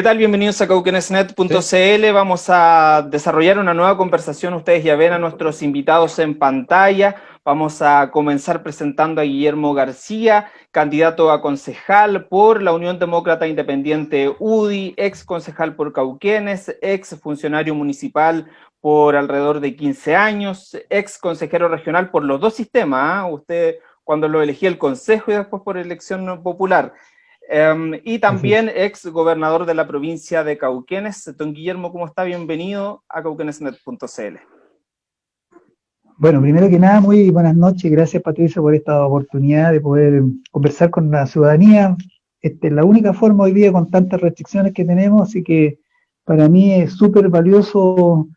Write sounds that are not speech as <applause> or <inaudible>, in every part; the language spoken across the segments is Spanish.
¿Qué tal? Bienvenidos a cauquenesnet.cl. Vamos a desarrollar una nueva conversación. Ustedes ya ven a nuestros invitados en pantalla. Vamos a comenzar presentando a Guillermo García, candidato a concejal por la Unión Demócrata Independiente UDI, ex concejal por Cauquenes, ex funcionario municipal por alrededor de 15 años, ex consejero regional por los dos sistemas, ¿ah? usted cuando lo elegía el consejo y después por elección popular. Em, y también ex gobernador de la provincia de Cauquenes. Don Guillermo, ¿cómo está? Bienvenido a cauquenesnet.cl. Bueno, primero que nada, muy buenas noches. Gracias, Patricia, por esta oportunidad de poder conversar con la ciudadanía. Esta es la única forma hoy día con tantas restricciones que tenemos, así que para mí es súper valioso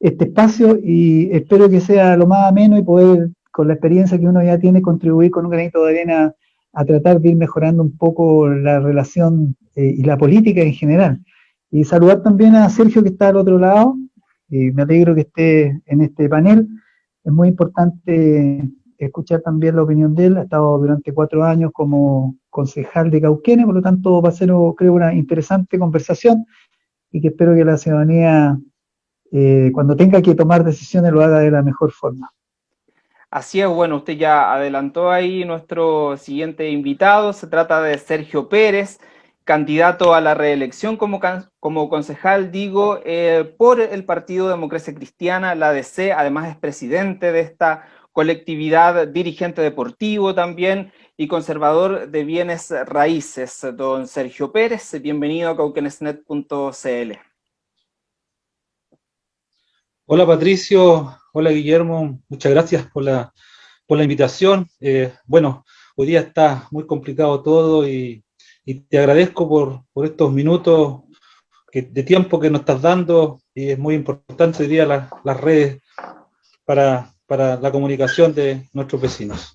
este espacio y espero que sea lo más ameno y poder, con la experiencia que uno ya tiene, contribuir con un granito de arena a tratar de ir mejorando un poco la relación eh, y la política en general. Y saludar también a Sergio que está al otro lado, me alegro que esté en este panel. Es muy importante escuchar también la opinión de él, ha estado durante cuatro años como concejal de Cauquenes, por lo tanto va a ser, creo, una interesante conversación y que espero que la ciudadanía, eh, cuando tenga que tomar decisiones, lo haga de la mejor forma. Así es, bueno, usted ya adelantó ahí nuestro siguiente invitado, se trata de Sergio Pérez, candidato a la reelección como, como concejal, digo, eh, por el Partido Democracia Cristiana, la DC, además es presidente de esta colectividad, dirigente deportivo también y conservador de bienes raíces. Don Sergio Pérez, bienvenido a cauquenesnet.cl. Hola Patricio, Hola Guillermo, muchas gracias por la, por la invitación. Eh, bueno, hoy día está muy complicado todo y, te agradezco por, por estos minutos de tiempo que nos estás dando y es muy importante hoy día las redes para, para la comunicación de nuestros vecinos.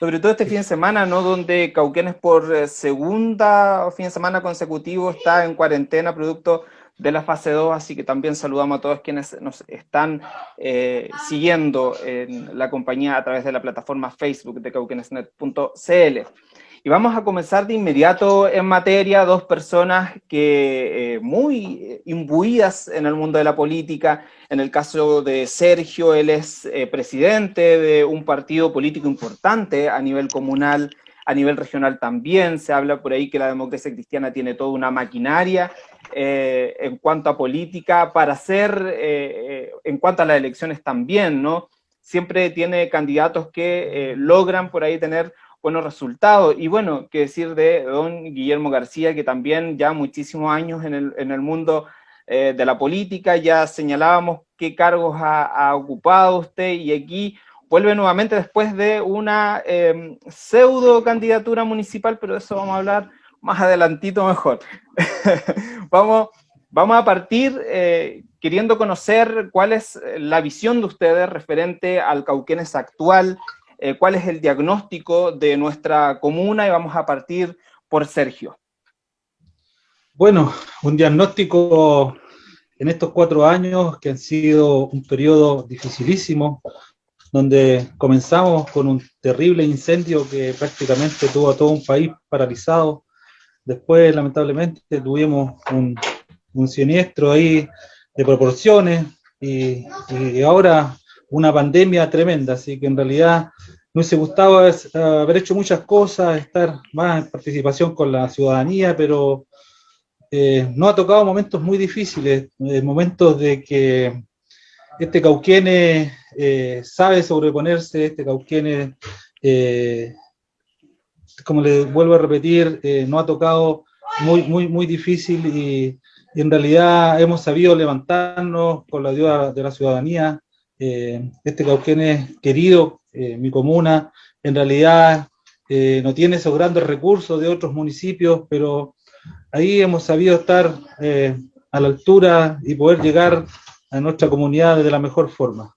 Sobre todo este fin de semana, ¿no? Donde Cauquenes por eh, segunda fin de semana consecutivo está en cuarentena producto de la fase 2, así que también saludamos a todos quienes nos están eh, siguiendo en la compañía a través de la plataforma Facebook de cauquenesnet.cl. Y vamos a comenzar de inmediato en materia, dos personas que eh, muy imbuidas en el mundo de la política, en el caso de Sergio, él es eh, presidente de un partido político importante a nivel comunal, a nivel regional también, se habla por ahí que la democracia cristiana tiene toda una maquinaria eh, en cuanto a política para hacer, eh, eh, en cuanto a las elecciones también, ¿no? Siempre tiene candidatos que logran por ahí tener buenos resultados. Y bueno, qué decir de don Guillermo García, que también ya muchísimos años en el, en el mundo de la política, ya señalábamos qué cargos ha, ocupado usted y aquí vuelve nuevamente después de una pseudo candidatura municipal, pero eso vamos a hablar más adelantito mejor. <laughs> vamos, vamos a partir eh, queriendo conocer cuál es la visión de ustedes referente al Cauquenes actual, eh, cuál es el diagnóstico de nuestra comuna y vamos a partir por Sergio. Bueno, un diagnóstico en estos cuatro años que han sido un periodo dificilísimo, donde comenzamos con un terrible incendio que prácticamente tuvo a todo un país paralizado, Después, lamentablemente, tuvimos un, siniestro ahí de proporciones y, ahora una pandemia tremenda, así que en realidad me hubiese gustado haber hecho muchas cosas, estar más en participación con la ciudadanía, pero eh, no ha tocado momentos muy difíciles, eh, momentos de que este Cauquene eh, sabe sobreponerse, este Cauquene como le vuelvo a repetir, eh, no ha tocado muy, muy, muy difícil y, en realidad hemos sabido levantarnos con la ayuda de la ciudadanía. Eh, este Cauquén es querido, eh, mi comuna, en realidad no tiene esos grandes recursos de otros municipios, pero ahí hemos sabido estar a la altura y poder llegar a nuestra comunidad de la mejor forma.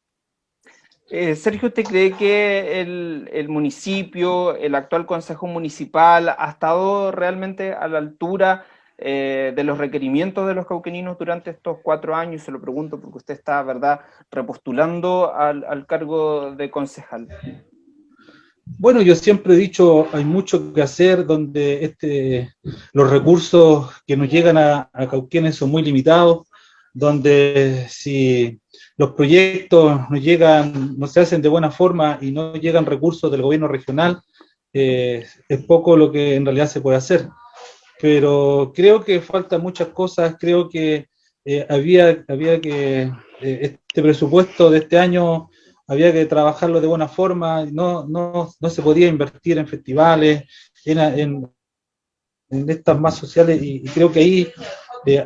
Eh, Sergio, ¿usted cree que el, municipio, el actual consejo municipal, ha estado realmente a la altura eh, de los requerimientos de los cauqueninos durante estos cuatro años? Se lo pregunto porque usted está, ¿verdad?, repostulando al, cargo de concejal. Bueno, yo siempre he dicho, hay mucho que hacer donde este, los recursos que nos llegan a, a Cauquenes son muy limitados, donde si los proyectos no llegan, no se hacen de buena forma y no llegan recursos del gobierno regional, eh, es poco lo que en realidad se puede hacer. Pero creo que faltan muchas cosas, creo que eh, había, había que, eh, este presupuesto de este año había que trabajarlo de buena forma, no, no, no se podía invertir en festivales, en, en, estas más sociales, y, y creo que ahí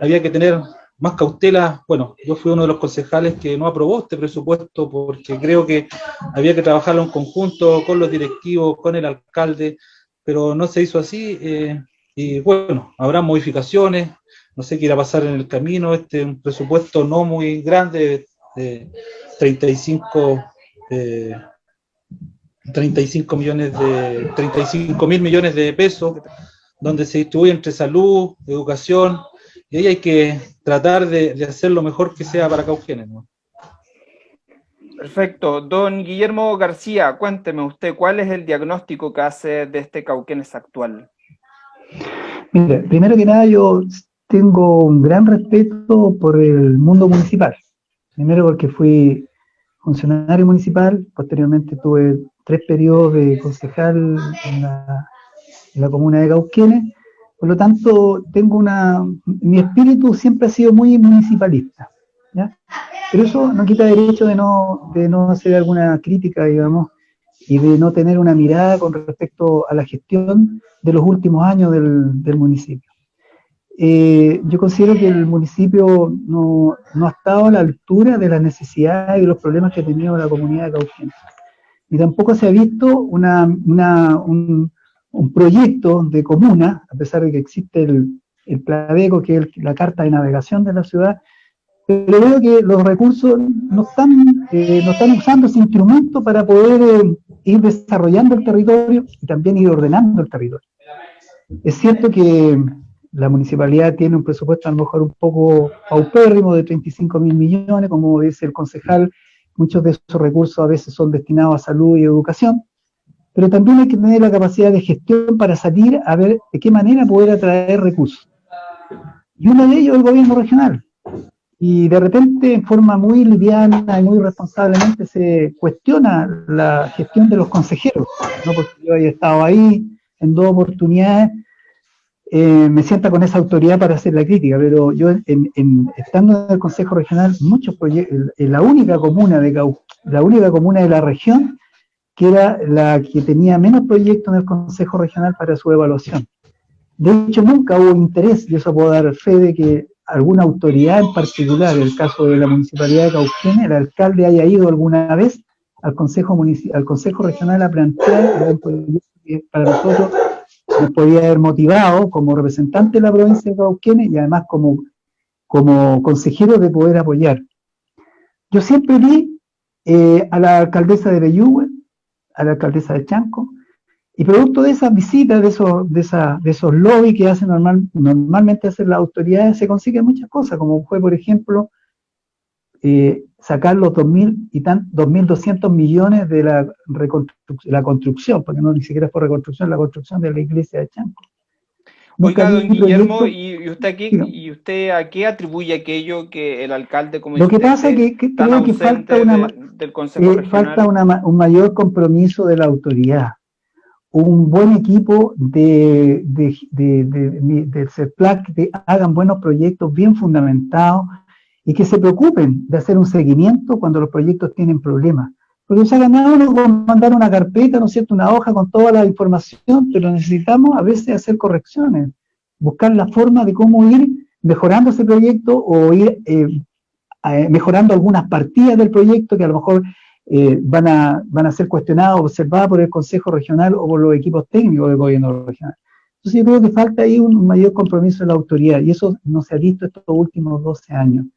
había que tener más cautela, bueno, yo fui uno de los concejales que no aprobó este presupuesto porque creo que había que trabajarlo en conjunto con los directivos, con el alcalde, pero no se hizo así eh, y bueno, habrá modificaciones, no sé qué irá a pasar en el camino, este un presupuesto no muy grande, de 35, eh, 35 millones de 35 mil millones de pesos, donde se distribuye entre salud, educación, y ahí hay que tratar de, de hacer lo mejor que sea para Cauquenes. ¿no? Perfecto. Don Guillermo García, cuénteme usted, ¿cuál es el diagnóstico que hace de este Cauquenes actual? Mire, primero que nada yo tengo un gran respeto por el mundo municipal. Primero porque fui funcionario municipal, posteriormente tuve tres periodos de concejal en la, en la comuna de Cauquenes, por lo tanto, tengo una, mi espíritu siempre ha sido muy municipalista, ¿ya? Pero eso no quita derecho de no, de no hacer alguna crítica, digamos, y de no tener una mirada con respecto a la gestión de los últimos años del, del municipio. Eh, yo considero que el municipio no, no, ha estado a la altura de las necesidades y los problemas que ha tenido la comunidad de Cauquenes. Y tampoco se ha visto una, una, un, un proyecto de comuna, a pesar de que existe el, el PLADECO, que es la carta de navegación de la ciudad, pero veo que los recursos no están, eh, no están usando ese instrumento para poder eh, ir desarrollando el territorio y también ir ordenando el territorio. Es cierto que la municipalidad tiene un presupuesto a lo mejor un poco paupérrimo de 35 mil millones, como dice el concejal, muchos de esos recursos a veces son destinados a salud y educación, pero también hay que tener la capacidad de gestión para salir a ver de qué manera poder atraer recursos. Y uno de ellos es el gobierno regional. Y de repente, en forma muy liviana y muy responsablemente, se cuestiona la gestión de los consejeros. No porque yo haya estado ahí en dos oportunidades, eh, me sienta con esa autoridad para hacer la crítica, pero yo, en, estando en el Consejo Regional, muchos proyectos, la única comuna de la única comuna de la región que era la que tenía menos proyectos en el Consejo Regional para su evaluación. De hecho, nunca hubo interés, y eso puedo dar fe de que alguna autoridad en particular, en el caso de la Municipalidad de Cauquenes, el alcalde haya ido alguna vez al Consejo, al consejo Regional a plantear que para nosotros nos podía haber motivado como representante de la provincia de Cauquenes y además como, como consejero de poder apoyar. Yo siempre vi eh, a la alcaldesa de Bellúgue a la alcaldesa de Chanco, y producto de esas visitas, de esos, de esa, de esos lobbies que hacen normal, normalmente hacen las autoridades, se consiguen muchas cosas, como fue, por ejemplo, eh, sacar los 2.000 y tan, 2.200 millones de la, la construcción, porque no ni siquiera fue reconstrucción, la construcción de la iglesia de Chanco. Oiga, don Guillermo, ¿y usted, aquí, ¿y usted a qué atribuye aquello que el alcalde como Lo que pasa es que, que creo que falta, una, de, del Consejo eh, falta una, un mayor compromiso de la autoridad, un buen equipo de, de, de, de, del CEPLAC que hagan buenos proyectos bien fundamentados y que se preocupen de hacer un seguimiento cuando los proyectos tienen problemas. Porque se ha ganado con mandar una carpeta, ¿no es cierto?, una hoja con toda la información, pero necesitamos a veces hacer correcciones, buscar la forma de cómo ir mejorando ese proyecto o ir eh, eh, mejorando algunas partidas del proyecto que a lo mejor eh, van, a, van a ser cuestionadas observadas por el Consejo Regional o por los equipos técnicos del gobierno regional. Entonces yo creo que falta ahí un mayor compromiso de la autoridad y eso no se ha visto estos últimos 12 años.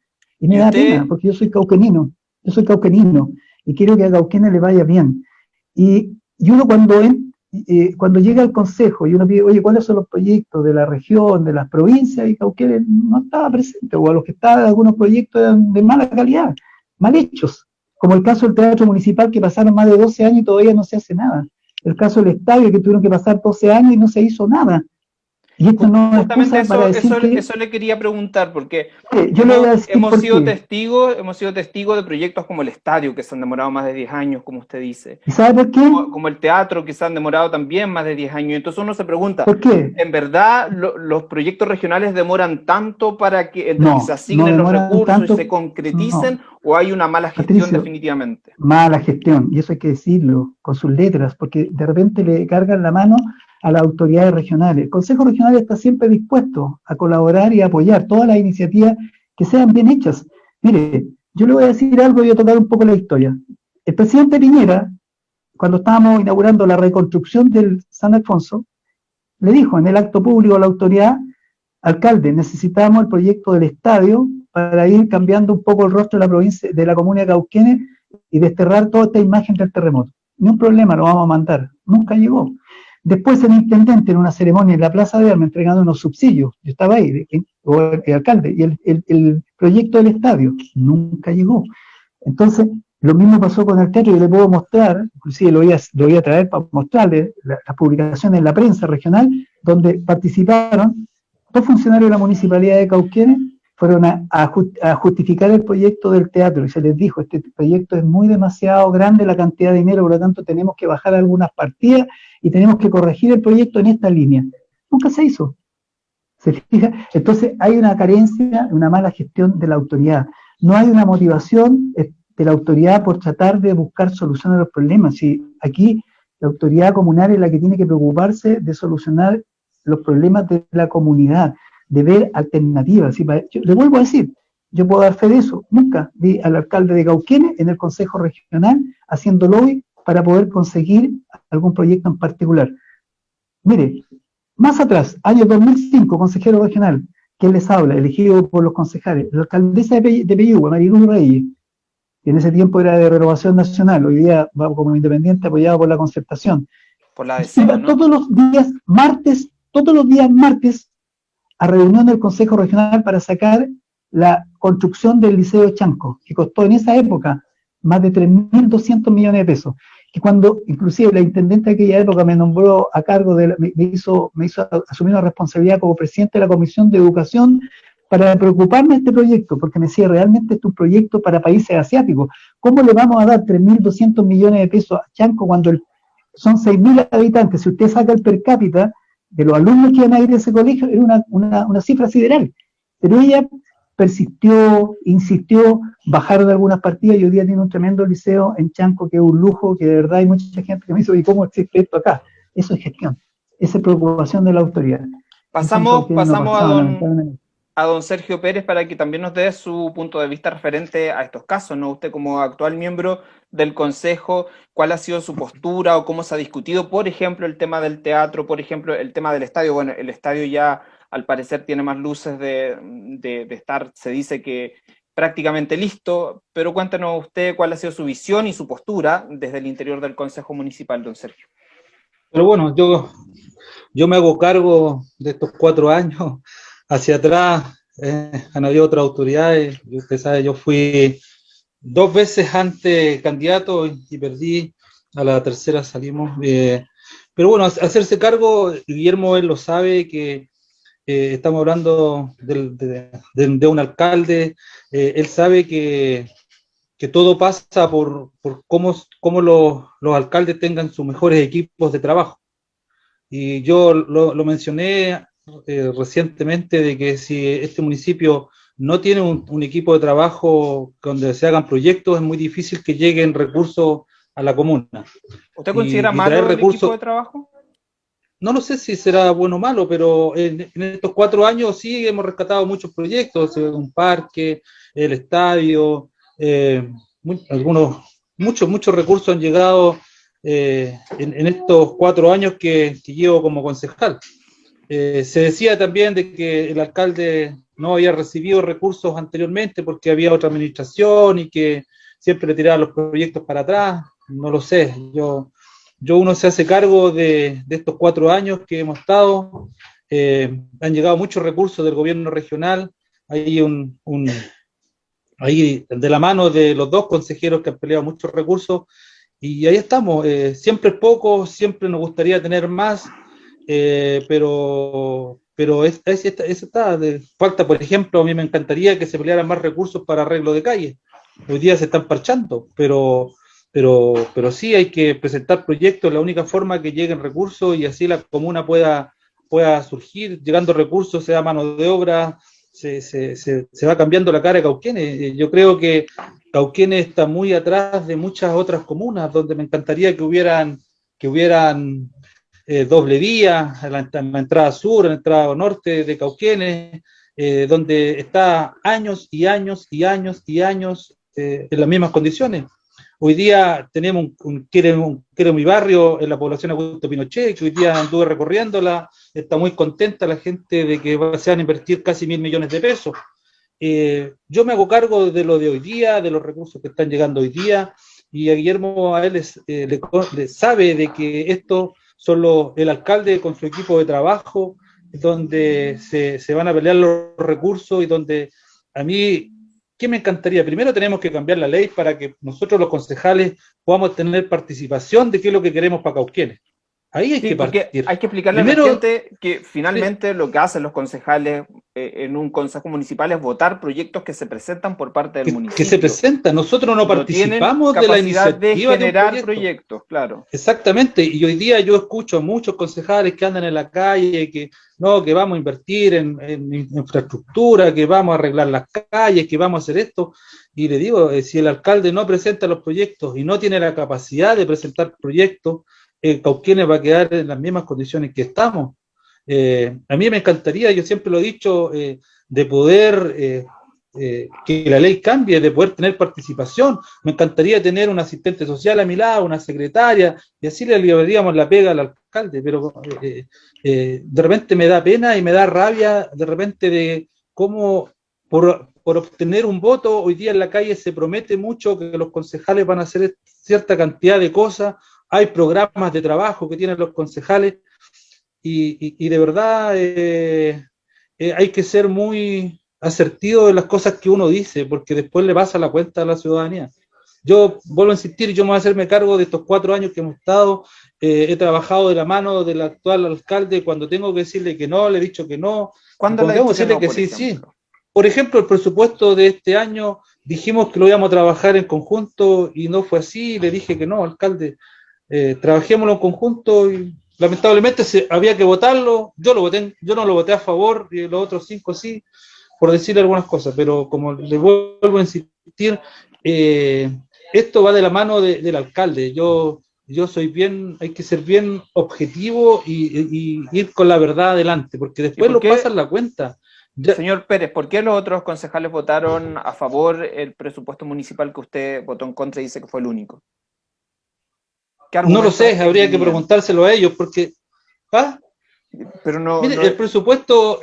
Y me ¿Y da pena, porque yo soy cauquenino, yo soy cauquenino, y quiero que a Cauquenes le vaya bien. Y, y uno cuando, en, eh, cuando llega al consejo y uno pide, oye, ¿cuáles son los proyectos de la región, de las provincias? Y Cauquenes no estaba presente, o a los que estaban algunos proyectos eran de mala calidad, mal hechos, como el caso del Teatro Municipal que pasaron más de 12 años y todavía no se hace nada. el caso del estadio, que tuvieron que pasar 12 años y no se hizo nada. Y esto no Justamente eso, eso, eso, le quería preguntar, porque yo hemos, sido testigos, hemos sido testigos de proyectos como el estadio, que se han demorado más de 10 años, como usted dice. ¿Sabe por qué? Como, el teatro, que se han demorado también más de 10 años. Entonces uno se pregunta, ¿por qué? ¿En verdad los proyectos regionales demoran tanto para que, se asignen los recursos y se concreticen, o hay una mala gestión definitivamente? Mala gestión, y eso hay que decirlo con sus letras, porque de repente le cargan la mano a las autoridades regionales. El Consejo Regional está siempre dispuesto a colaborar y apoyar todas las iniciativas que sean bien hechas. Mire, yo le voy a decir algo y voy a tocar un poco la historia. El presidente Piñera, cuando estábamos inaugurando la reconstrucción del San Alfonso, le dijo en el acto público a la autoridad, alcalde, necesitamos el proyecto del estadio para ir cambiando un poco el rostro de la provincia, de la comuna de Cauquenes y desterrar toda esta imagen del terremoto. Ni un problema, lo vamos a mandar. Nunca llegó. Después el intendente en una ceremonia en la Plaza de Armas entregando unos subsidios, yo estaba ahí, o el, alcalde, y el, proyecto del estadio nunca llegó. Entonces, lo mismo pasó con el teatro, yo le puedo mostrar, inclusive lo voy a, traer para mostrarle las publicaciones en la prensa regional, donde participaron dos funcionarios de la municipalidad de Cauquenes, fueron a, justificar el proyecto del teatro y se les dijo, este proyecto es muy demasiado grande la cantidad de dinero, por lo tanto tenemos que bajar algunas partidas y tenemos que corregir el proyecto en esta línea. Nunca se hizo. ¿Se fija? Entonces hay una carencia, una mala gestión de la autoridad. No hay una motivación eh, de la autoridad por tratar de buscar soluciones a los problemas. Si aquí la autoridad comunal es la que tiene que preocuparse de solucionar los problemas de la comunidad, de ver alternativas. le vuelvo a decir, yo puedo dar fe de eso. Nunca vi al alcalde de Cauquenes en el Consejo Regional haciendo lobby para poder conseguir algún proyecto en particular. Mire, más atrás, año 2005, consejero regional, ¿quién les habla? Elegido por los concejales, la alcaldesa de Peyúgue, Marilu Reyes, que en ese tiempo era de renovación nacional, hoy día va como independiente apoyado por la concertación. Por la Todos los días martes, todos los días martes, a reunión del Consejo Regional para sacar la construcción del Liceo Chanco, que costó en esa época más de 3.200 millones de pesos que cuando inclusive la intendente de aquella época me nombró a cargo de, me, hizo, me hizo asumir una responsabilidad como presidente de la Comisión de Educación para preocuparme de este proyecto, porque me decía, realmente es un proyecto para países asiáticos. ¿Cómo le vamos a dar 3.200 millones de pesos a Chanco cuando son 6.000 habitantes? Si usted saca el per cápita de los alumnos que iban a ir a ese colegio, era una, una, una cifra sideral. Pero ella persistió, insistió, bajaron algunas partidas y hoy día tiene un tremendo liceo en Chanco que es un lujo, que de verdad hay mucha gente que me dice, ¿y cómo existe esto acá? Eso es gestión, esa es preocupación de la autoridad. Pasamos, pasamos a, don, a don Sergio Pérez para que también nos dé su punto de vista referente a estos casos, ¿no? Usted como actual miembro del Consejo, ¿cuál ha sido su postura o cómo se ha discutido, por ejemplo, el tema del teatro, por ejemplo, el tema del estadio? Bueno, el estadio ya al parecer tiene más luces de, estar, se dice que prácticamente listo, pero cuéntenos usted cuál ha sido su visión y su postura desde el interior del Consejo Municipal, don Sergio. Pero bueno, yo, yo me hago cargo de estos cuatro años hacia atrás, eh, han habido otras autoridades, usted sabe, yo fui dos veces antes candidato y perdí, a la tercera salimos, eh, pero bueno, hacerse cargo, Guillermo él lo sabe, que eh, estamos hablando de, un alcalde, eh, él sabe que, todo pasa por, cómo, cómo los, alcaldes tengan sus mejores equipos de trabajo. Y yo lo, mencioné eh, recientemente de que si este municipio no tiene un, equipo de trabajo donde se hagan proyectos, es muy difícil que lleguen recursos a la comuna. ¿Usted considera malo el equipo de trabajo? no lo sé si será bueno o malo, pero en, estos cuatro años sí hemos rescatado muchos proyectos, eh, un parque, el estadio, eh, algunos, muchos, muchos recursos han llegado eh, en, estos cuatro años que, llevo como concejal. Se decía también de que el alcalde no había recibido recursos anteriormente porque había otra administración y que siempre le tiraba los proyectos para atrás, no lo sé, yo yo uno se hace cargo de, estos cuatro años que hemos estado, eh, han llegado muchos recursos del gobierno regional, hay un, ahí de la mano de los dos consejeros que han peleado muchos recursos, y ahí estamos, eh, siempre es poco, siempre nos gustaría tener más, eh, pero, pero es, es, está, falta, por ejemplo, a mí me encantaría que se pelearan más recursos para arreglo de calle. Hoy día se están parchando, pero, pero, pero sí hay que presentar proyectos, la única forma que lleguen recursos y así la comuna pueda, pueda surgir, llegando recursos, sea mano de obra, se, se, se, va cambiando la cara de Cauquenes. Yo creo que Cauquenes está muy atrás de muchas otras comunas donde me encantaría que hubieran, que hubieran eh, doble vía en la, entrada sur, la entrada norte de Cauquenes, eh, donde está años y años y años y años eh, en las mismas condiciones. Hoy día tenemos un, quiere, quiere mi barrio en la población Augusto Pinochet, que hoy día anduve recorriéndola, está muy contenta la gente de que se van a invertir casi mil millones de pesos. Eh, yo me hago cargo de lo de hoy día, de los recursos que están llegando hoy día, y a Guillermo a él eh, le, sabe de que esto solo el alcalde con su equipo de trabajo, donde se, se van a pelear los recursos y donde a mí ¿qué me encantaría? Primero tenemos que cambiar la ley para que nosotros los concejales podamos tener participación de qué es lo que queremos para Cauquienes. Ahí hay que partir. Hay que explicarle a la gente que finalmente lo que hacen los concejales eh, en un consejo municipal es votar proyectos que se presentan por parte del municipio. Que se presentan, nosotros no, participamos de la iniciativa de generar proyectos, claro. Exactamente, y hoy día yo escucho a muchos concejales que andan en la calle, que no, que vamos a invertir en, infraestructura, que vamos a arreglar las calles, que vamos a hacer esto, y le digo, eh, si el alcalde no presenta los proyectos y no tiene la capacidad de presentar proyectos, eh, Cauquienes va a quedar en las mismas condiciones que estamos. Eh, a mí me encantaría, yo siempre lo he dicho, eh, de poder eh, que la ley cambie, de poder tener participación. Me encantaría tener un asistente social a mi lado, una secretaria, y así le llevaríamos la pega al alcalde, pero de repente me da pena y me da rabia de repente de cómo por, por obtener un voto, hoy día en la calle se promete mucho que los concejales van a hacer cierta cantidad de cosas, hay programas de trabajo que tienen los concejales y, de verdad eh, eh, hay que ser muy asertivo de las cosas que uno dice, porque después le pasa la cuenta a la ciudadanía. Yo vuelvo a insistir, yo me voy a hacerme cargo de estos cuatro años que hemos estado, eh, he trabajado de la mano del actual alcalde, cuando tengo que decirle que no, le he dicho que no, cuando le tengo que decirle que sí, sí. Por ejemplo, el presupuesto de este año, dijimos que lo íbamos a trabajar en conjunto y no fue así, le dije que no, alcalde, eh, trabajémoslo en conjunto y lamentablemente se, había que votarlo, yo lo voté, yo no lo voté a favor y los otros cinco sí, por decir algunas cosas, pero como le vuelvo a insistir, eh, esto va de la mano del alcalde, yo, yo soy bien, hay que ser bien objetivo y, ir con la verdad adelante, porque después lo pasan la cuenta. Señor Pérez, ¿por qué los otros concejales votaron a favor el presupuesto municipal que usted votó en contra y dice que fue el único? No lo sé, habría que preguntárselo a ellos, porque. ¿ah? Pero no, Mire, el presupuesto.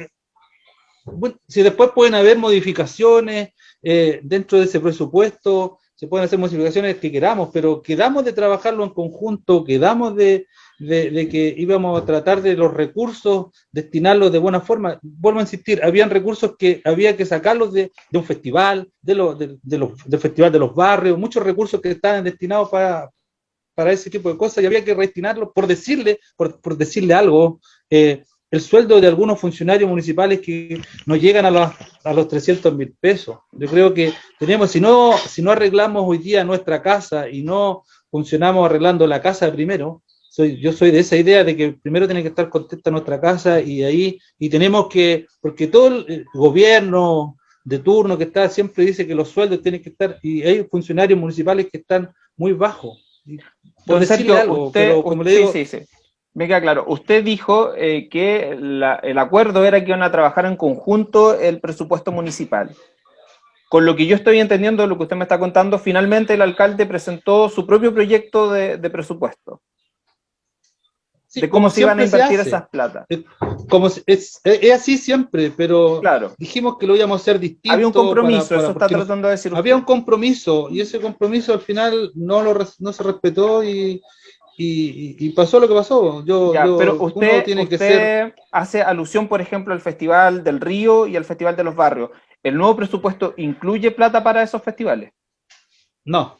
si después pueden haber modificaciones eh, dentro de ese presupuesto, se pueden hacer modificaciones que queramos, pero quedamos de trabajarlo en conjunto, quedamos de, de, que íbamos a tratar de los recursos, destinarlos de buena forma. Vuelvo a insistir, habían recursos que había que sacarlos de, de un festival, de, lo, de, los, del festival de los barrios, muchos recursos que estaban destinados para, para ese tipo de cosas y había que destinarlo por decirle, por, decirle algo, eh, el sueldo de algunos funcionarios municipales que no llegan a los, a los 300 mil pesos. Yo creo que tenemos, si no, si no arreglamos hoy día nuestra casa y no funcionamos arreglando la casa primero, soy, yo soy de esa idea de que primero tiene que estar contenta nuestra casa y ahí, y tenemos que, porque todo el gobierno de turno que está siempre dice que los sueldos tienen que estar, y hay funcionarios municipales que están muy bajos por decirle algo, pero como le digo... Sí, sí, sí. Me queda claro. Usted dijo eh, que el acuerdo era que iban a trabajar en conjunto el presupuesto municipal. Con lo que yo estoy entendiendo, lo que usted me está contando, finalmente el alcalde presentó su propio proyecto de presupuesto de cómo se iban a invertir esas plata. Como es, es, así siempre, pero claro. dijimos que lo íbamos a hacer distinto. Había un compromiso, eso está tratando de decir. Había un compromiso, y ese compromiso al final no, lo, no se respetó y, y, pasó lo que pasó. Yo, pero usted, tiene que ser... hace alusión, por ejemplo, al Festival del Río y al Festival de los Barrios. ¿El nuevo presupuesto incluye plata para esos festivales? No,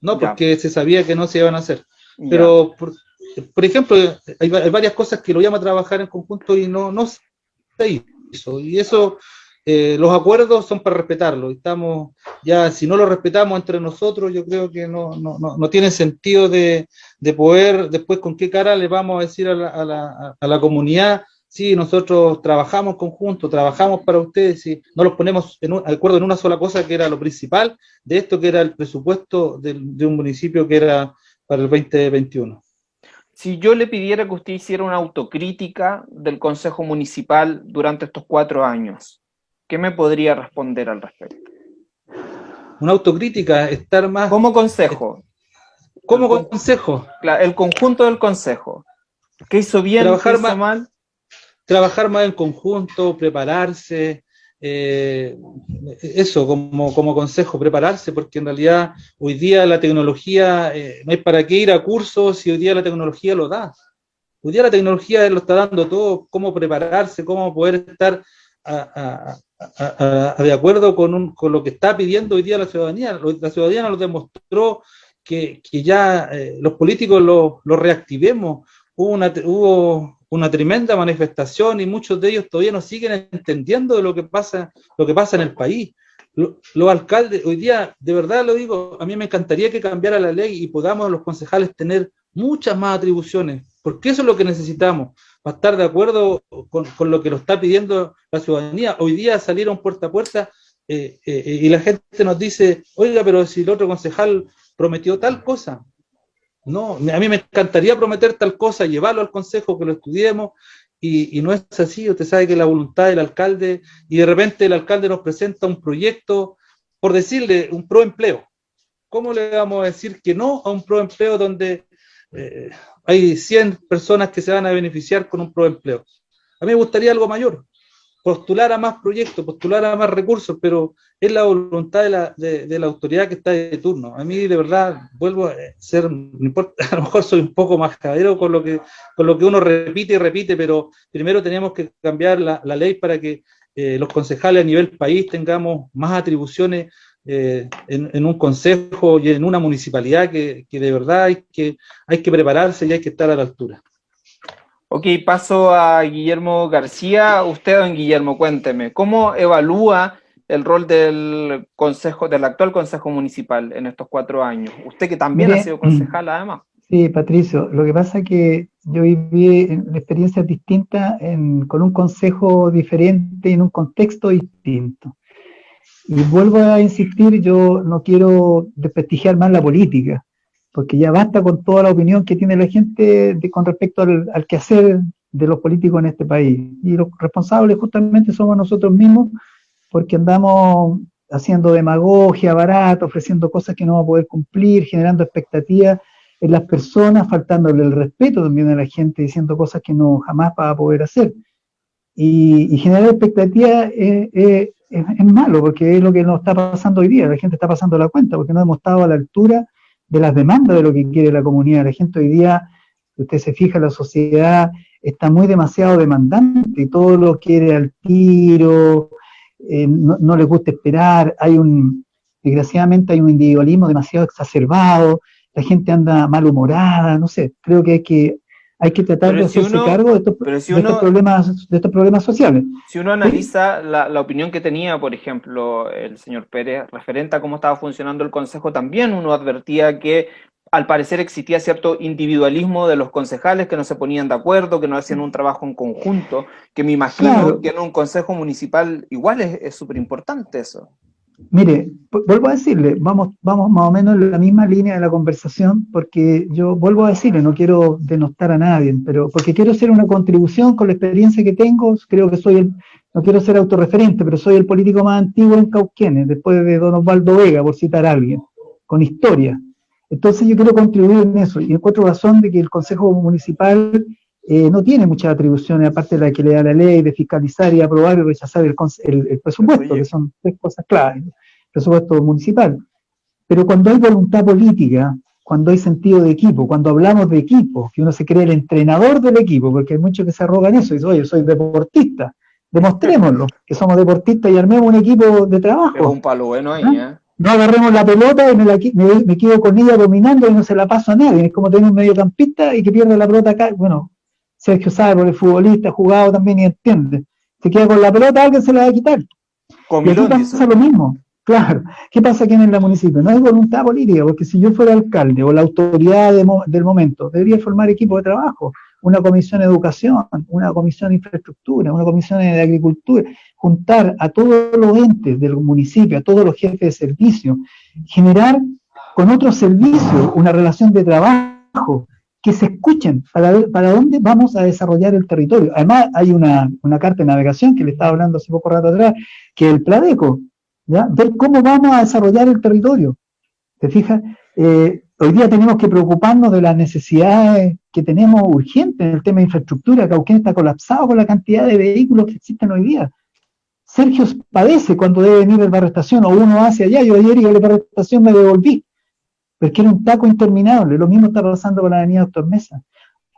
no porque se sabía que no se iban a hacer. Pero, por, ejemplo, hay, varias cosas que lo llaman a trabajar en conjunto y no, no se hizo. Y eso, eh, los acuerdos son para respetarlo. Estamos, ya, si no lo respetamos entre nosotros, yo creo que no, no, no, tiene sentido de, de, poder, después con qué cara le vamos a decir a la, a la, comunidad sí, nosotros trabajamos conjunto, trabajamos para ustedes y no los ponemos en un, acuerdo en una sola cosa que era lo principal de esto que era el presupuesto de un municipio que era para el 2021. Si yo le pidiera que usted hiciera una autocrítica del Consejo Municipal durante estos cuatro años, ¿qué me podría responder al respecto? Una autocrítica, estar más... Como consejo. Como consejo. El conjunto del consejo. ¿Qué hizo bien, Trabajar qué hizo mal? trabajar más en conjunto, prepararse, eh, eso como, como, consejo, prepararse, porque en realidad hoy día la tecnología, eh, no hay para qué ir a cursos y hoy día la tecnología lo da. Hoy día la tecnología lo está dando todo, cómo prepararse, cómo poder estar de acuerdo con, con, lo que está pidiendo hoy día la ciudadanía. La ciudadanía nos demostró que, que ya eh, los políticos lo, lo reactivemos. Hubo una tremenda manifestación y muchos de ellos todavía no siguen entendiendo de lo que pasa, lo que pasa en el país. Los alcaldes, hoy día, de verdad lo digo, a mí me encantaría que cambiara la ley y podamos los concejales tener muchas más atribuciones, porque eso es lo que necesitamos, para estar de acuerdo con, con lo que lo está pidiendo la ciudadanía. Hoy día salieron puerta a puerta eh, eh, y la gente nos dice, oiga, pero si el otro concejal prometió tal cosa, no, a mí me encantaría prometer tal cosa, llevarlo al consejo, que lo estudiemos, y, no es así, usted sabe que la voluntad del alcalde, y de repente el alcalde nos presenta un proyecto, por decirle, un proempleo. ¿Cómo le vamos a decir que no a un proempleo donde eh, hay 100 personas que se van a beneficiar con un proempleo? A mí me gustaría algo mayor, postular a más proyectos, postular a más recursos, pero es la voluntad de la, de, la autoridad que está de turno. A mí, de verdad, vuelvo a ser, <laughs> a lo mejor soy un poco más cabero con lo que, con lo que uno repite y repite, pero primero tenemos que cambiar la, la ley para que eh, los concejales a nivel país tengamos más atribuciones eh, en, en, un consejo y en una municipalidad que, que de verdad hay que, hay que prepararse y hay que estar a la altura. Ok, paso a Guillermo García. Usted, don Guillermo, cuénteme, ¿cómo evalúa el rol del consejo, del actual consejo municipal en estos cuatro años? Usted que también ha sido concejal además. Sí, Patricio, lo que pasa es que yo viví experiencias distintas con un consejo diferente en un contexto distinto. Y vuelvo a insistir, yo no quiero desprestigiar más la política, porque ya basta con toda la opinión que tiene la gente con respecto al, quehacer de los políticos en este país. Y los responsables justamente somos nosotros mismos, porque andamos haciendo demagogia barata, ofreciendo cosas que no vamos a poder cumplir, generando expectativas en las personas, faltándole el respeto también a la gente, diciendo cosas que no jamás va a poder hacer. Y, generar expectativas es, es, es, malo, porque es lo que nos está pasando hoy día, la gente está pasando la cuenta, porque no hemos estado a la altura de las demandas de lo que quiere la comunidad. La gente hoy día, si usted se fija, la sociedad está muy demasiado demandante. Y todo lo quiere al tiro, eh, no, no les gusta esperar, hay un, desgraciadamente hay un individualismo demasiado exacerbado, la gente anda malhumorada, no sé, creo que hay que hay que tratar de hacerse cargo de estos, problemas, de estos problemas sociales. Si uno analiza la, la, opinión que tenía, por ejemplo, el señor Pérez, referente a cómo estaba funcionando el Consejo, también uno advertía que al parecer existía cierto individualismo de los concejales que no se ponían de acuerdo, que no hacían un trabajo en conjunto, que me imagino que en un consejo municipal igual es súper importante eso. Mire, vuelvo a decirle, vamos, vamos más o menos en la misma línea de la conversación, porque yo vuelvo a decirle, no quiero denostar a nadie, pero porque quiero hacer una contribución con la experiencia que tengo, creo que soy el, no quiero ser autorreferente, pero soy el político más antiguo en Cauquenes, después de don Osvaldo Vega, por citar a alguien, con historia. Entonces yo quiero contribuir en eso, y encuentro razón de que el Consejo Municipal eh, no tiene muchas atribuciones, aparte de la que le da la ley, de fiscalizar y aprobar y rechazar el, el, presupuesto, que son tres cosas claves, presupuesto municipal. Pero cuando hay voluntad política, cuando hay sentido de equipo, cuando hablamos de equipo, que uno se cree el entrenador del equipo, porque hay muchos que se arrogan eso y dicen, oye, soy deportista, demostrémoslo, que somos deportistas y armemos un equipo de trabajo. Es un palo bueno ahí, ¿Ah? ¿eh? no agarremos la pelota y me, quedo con ella dominando y no se la paso a nadie. Es como tener un mediocampista y que pierde la pelota acá. Bueno, Sergio sabe, por el futbolista, jugado también y entiende. Se queda con la pelota, alguien se la va a quitar. y aquí pasa lo mismo. Claro. ¿Qué pasa aquí en el municipio? No hay voluntad política, porque si yo fuera alcalde o la autoridad del momento, debería formar equipo de trabajo, una comisión de educación, una comisión de infraestructura, una comisión de agricultura, juntar a todos los entes del municipio, a todos los jefes de servicio, generar con otros servicios una relación de trabajo, que se escuchen para ver para dónde vamos a desarrollar el territorio. Además, hay una, carta de navegación que le estaba hablando hace poco rato atrás, que es el Pladeco, ¿ya? ver cómo vamos a desarrollar el territorio. ¿Te fijas? Eh, hoy día tenemos que preocuparnos de las necesidades que tenemos urgentes en el tema de infraestructura. Cauquén está colapsado con la cantidad de vehículos que existen hoy día. Sergio padece cuando debe venir el barrio estación, o uno hace allá, yo ayer iba a la barrio estación me devolví, porque era un taco interminable, lo mismo está pasando con la avenida Doctor Mesa.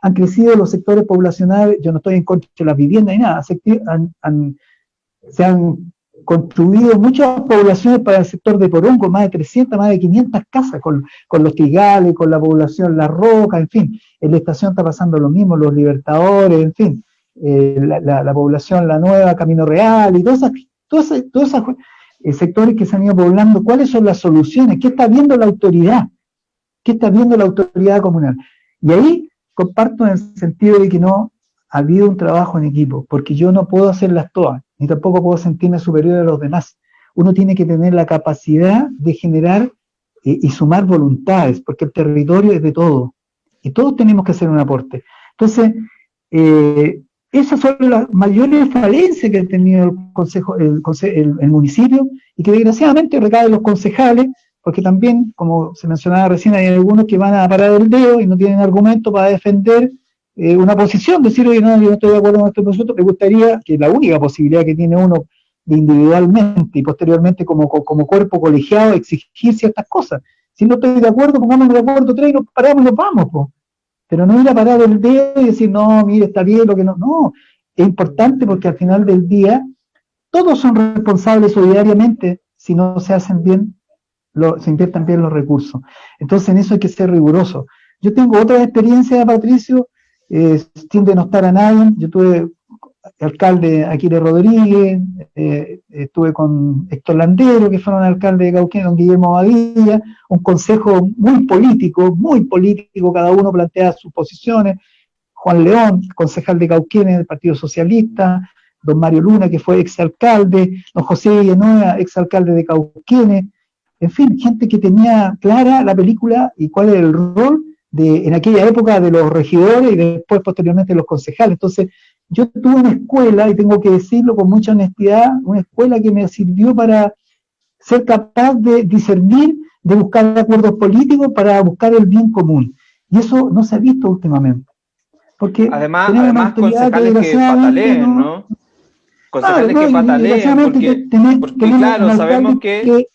Han crecido los sectores poblacionales, yo no estoy en contra de las viviendas ni nada, se han construido muchas poblaciones para el sector de Porongo, más de 300, más de 500 casas, con, los tigales, con la población La Roca, en fin. En la estación está pasando lo mismo, los Libertadores, en fin. Eh, la, población La Nueva, Camino Real, y todos esos, todos eh, sectores que se han ido poblando, ¿cuáles son las soluciones? ¿Qué está viendo la autoridad? ¿Qué está viendo la autoridad comunal? Y ahí comparto en el sentido de que no ha habido un trabajo en equipo, porque yo no puedo hacerlas todas, ni tampoco puedo sentirme superior a los demás. Uno tiene que tener la capacidad de generar eh, y sumar voluntades, porque el territorio es de todo, y todos tenemos que hacer un aporte. Entonces, eh, esas son las mayores falencias que ha tenido el, consejo, el, el, municipio y que desgraciadamente recae los concejales, porque también, como se mencionaba recién, hay algunos que van a parar el dedo y no tienen argumento para defender eh, una posición, decir, oye, no, yo no estoy de acuerdo con este proyecto, me gustaría que la única posibilidad que tiene uno de individualmente y posteriormente como, como cuerpo colegiado exigir ciertas cosas. Si no estoy de acuerdo, pongámonos de acuerdo tres y nos paramos y nos vamos, pues. Pero no ir a parar el dedo y decir, no, mire, está bien lo que no. No, es importante porque al final del día todos son responsables solidariamente si no se hacen bien, se inviertan bien los recursos. Entonces en eso hay que ser riguroso. Yo tengo otra experiencia, Patricio, eh, sin denostar a nadie. Yo tuve alcalde Aquile Rodríguez, eh, estuve con Héctor Landero, que fueron alcalde de Cauquén, con Guillermo Badilla, un consejo muy político, muy político, cada uno plantea sus posiciones, Juan León, concejal de Cauquén del Partido Socialista, don Mario Luna, que fue exalcalde, don José Villanueva, exalcalde de Cauquén, en fin, gente que tenía clara la película y cuál era el rol de, en aquella época de los regidores y después posteriormente de los concejales. Entonces, yo tuve una escuela, y tengo que decirlo con mucha honestidad, una escuela que me sirvió para ser capaz de discernir, de buscar acuerdos políticos para buscar el bien común. Y eso no se ha visto últimamente. Porque además, además concejales que, que pataleen, ¿no? Concejales que pataleen, porque, porque claro, sabemos que...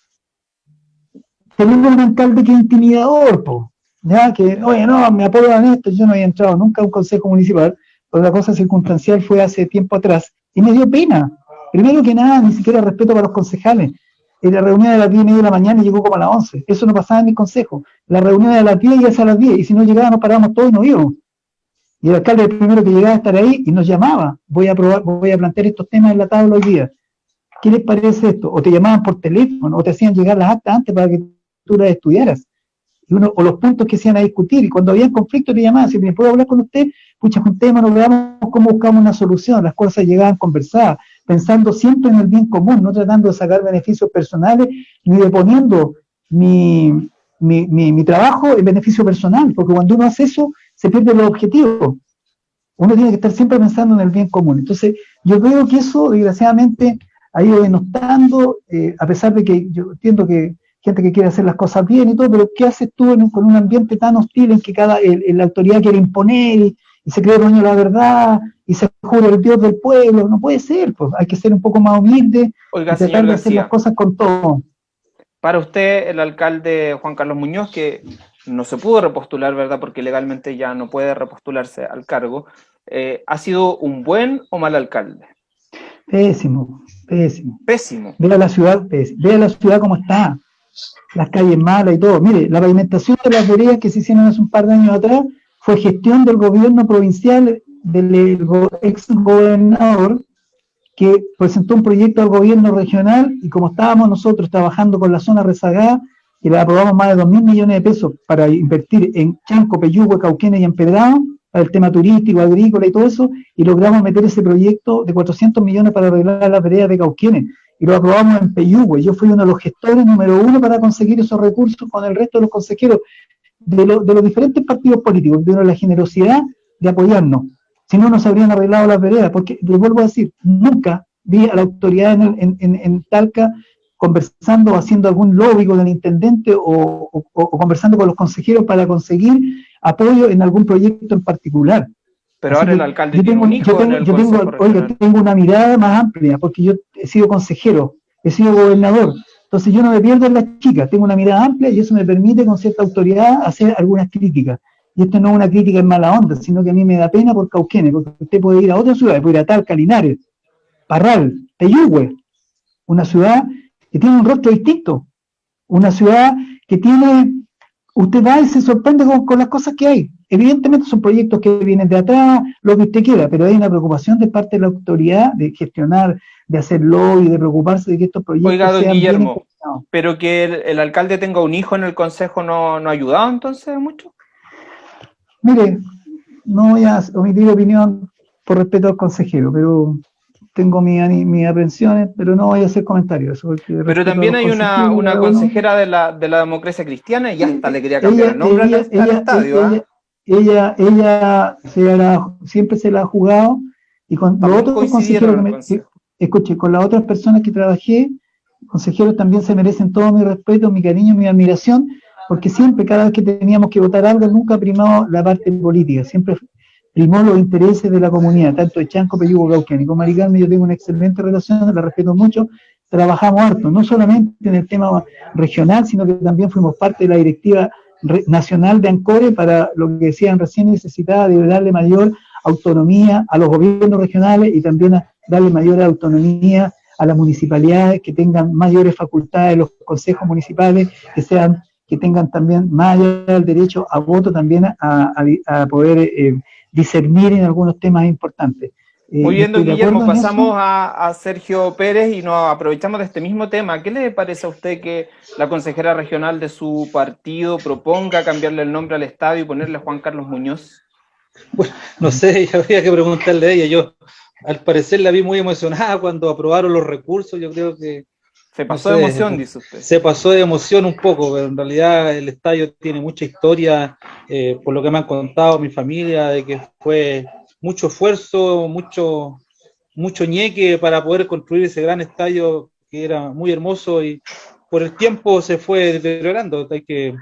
Tenemos un alcalde que es intimidador, po, ya que, oye, no, me apoyan esto, yo no había entrado nunca a un consejo municipal, otra cosa circunstancial fue hace tiempo atrás, y me dio pena. Primero que nada, ni siquiera respeto para los concejales. En la reunión de las 10 y media de la mañana llegó como a las 11. Eso no pasaba en mi consejo. La reunión de las 10 ya es a las 10, y si no llegaba nos parábamos todos y nos íbamos. Y el alcalde el primero que llegaba a estar ahí y nos llamaba. Voy a probar, voy a plantear estos temas en la tabla hoy día. ¿Qué les parece esto? O te llamaban por teléfono, o te hacían llegar las actas antes para que tú las estudiaras. Y uno, o los puntos que se iban a discutir. Y cuando había conflicto te llamaban, si me puedo hablar con usted, pucha, juntemos, veamos cómo buscamos una solución. Las cosas llegaban conversadas, pensando siempre en el bien común, no tratando de sacar beneficios personales, ni de poniendo mi, mi, mi, trabajo en beneficio personal, porque cuando uno hace eso, se pierde los objetivos. Uno tiene que estar siempre pensando en el bien común. Entonces, yo veo que eso, desgraciadamente, ha ido denostando, eh, a pesar de que yo entiendo que gente que quiere hacer las cosas bien y todo, pero ¿qué haces tú con un ambiente tan hostil en que cada la autoridad quiere imponer y, se cree dueño de la verdad y se jura el Dios del pueblo? No puede ser, pues hay que ser un poco más humilde Oiga, y tratar de hacer las cosas con todo. Para usted, el alcalde Juan Carlos Muñoz, que no se pudo repostular, ¿verdad? Porque legalmente ya no puede repostularse al cargo, eh, ¿ha sido un buen o mal alcalde? Pésimo, pésimo. Pésimo. Vea la ciudad, pésimo. vea la ciudad como está las calles malas y todo. Mire, la pavimentación de las veredas que se hicieron hace un par de años atrás fue gestión del gobierno provincial del ex gobernador que presentó un proyecto al gobierno regional y como estábamos nosotros trabajando con la zona rezagada, y le aprobamos más de 2 mil millones de pesos para invertir en Chanco, Peyúgue, Cauquenes y Empedrado, para el tema turístico, agrícola y todo eso, y logramos meter ese proyecto de 400 millones para arreglar las veredas de Cauquenes, y lo aprobamos en Peyúgue. Yo fui uno de los gestores número uno para conseguir esos recursos con el resto de los consejeros de, los diferentes partidos políticos, de la generosidad de apoyarnos. Si no, nos habrían arreglado las veredas, porque, les vuelvo a decir, nunca vi a la autoridad en, en, en, Talca conversando, haciendo algún lobby con el intendente o, conversando con los consejeros para conseguir apoyo en algún proyecto en particular. Pero ahora el alcalde yo tengo, yo tengo, yo tengo, oiga, tengo una mirada más amplia, porque yo he sido consejero, he sido gobernador, entonces yo no me pierdo en las chicas, tengo una mirada amplia y eso me permite con cierta autoridad hacer algunas críticas. Y esto no es una crítica en mala onda, sino que a mí me da pena por Cauquenes, porque usted puede ir a otra ciudad, puede ir a Talca, Linares, Parral, Teyugüe, una ciudad que tiene un rostro distinto, una ciudad que tiene, usted va y se sorprende con, las cosas que hay. Evidentemente son proyectos que vienen de atrás, lo que usted quiera, pero hay una preocupación de parte de la autoridad de gestionar, de hacerlo y de preocuparse de que estos proyectos Oiga, don Guillermo, pero que el, alcalde tenga un hijo en el consejo no, no ha ayudado entonces mucho. Mire, no voy a omitir opinión por respeto al consejero, pero tengo mis mi aprensiones, pero no voy a hacer comentarios. Pero también hay una, una consejera de la, de la democracia cristiana y hasta le quería cambiar el nombre al, estadio. ¿ah? Ella, ella, se siempre se la ha jugado y con los otros consejeros que me, escuche, con las otras personas que trabajé, consejeros también se merecen todo mi respeto, mi cariño, mi admiración, porque siempre, cada vez que teníamos que votar algo, nunca primado la parte política, siempre primó los intereses de la comunidad, tanto de Chanco, Peyugo, Cauquén. Y con Maricarme yo tengo una excelente relación, la respeto mucho, trabajamos harto, no solamente en el tema regional, sino que también fuimos parte de la directiva nacional de ANCORE para lo que decían recién necesitaba de darle mayor autonomía a los gobiernos regionales y también darle mayor autonomía a las municipalidades, que tengan mayores facultades, los consejos municipales, que sean que tengan también del derecho a voto también a, poder eh, discernir en algunos temas importantes. Eh, Muy bien, don Guillermo, pasamos a, Sergio Pérez y nos aprovechamos de este mismo tema. ¿Qué le parece a usted que la consejera regional de su partido proponga cambiarle el nombre al estadio y ponerle Juan Carlos Muñoz? Bueno, no sé, <laughs> habría que preguntarle a ella. Yo, al parecer, la vi muy emocionada cuando aprobaron los recursos. Yo creo que se pasó de emoción, dice usted. Se pasó de emoción un poco, pero en realidad el estadio tiene mucha historia, eh, por lo que me han contado mi familia, de que fue mucho esfuerzo, mucho, mucho ñeque para poder construir ese gran estadio que era muy hermoso y por el tiempo se fue deteriorando. Hay que,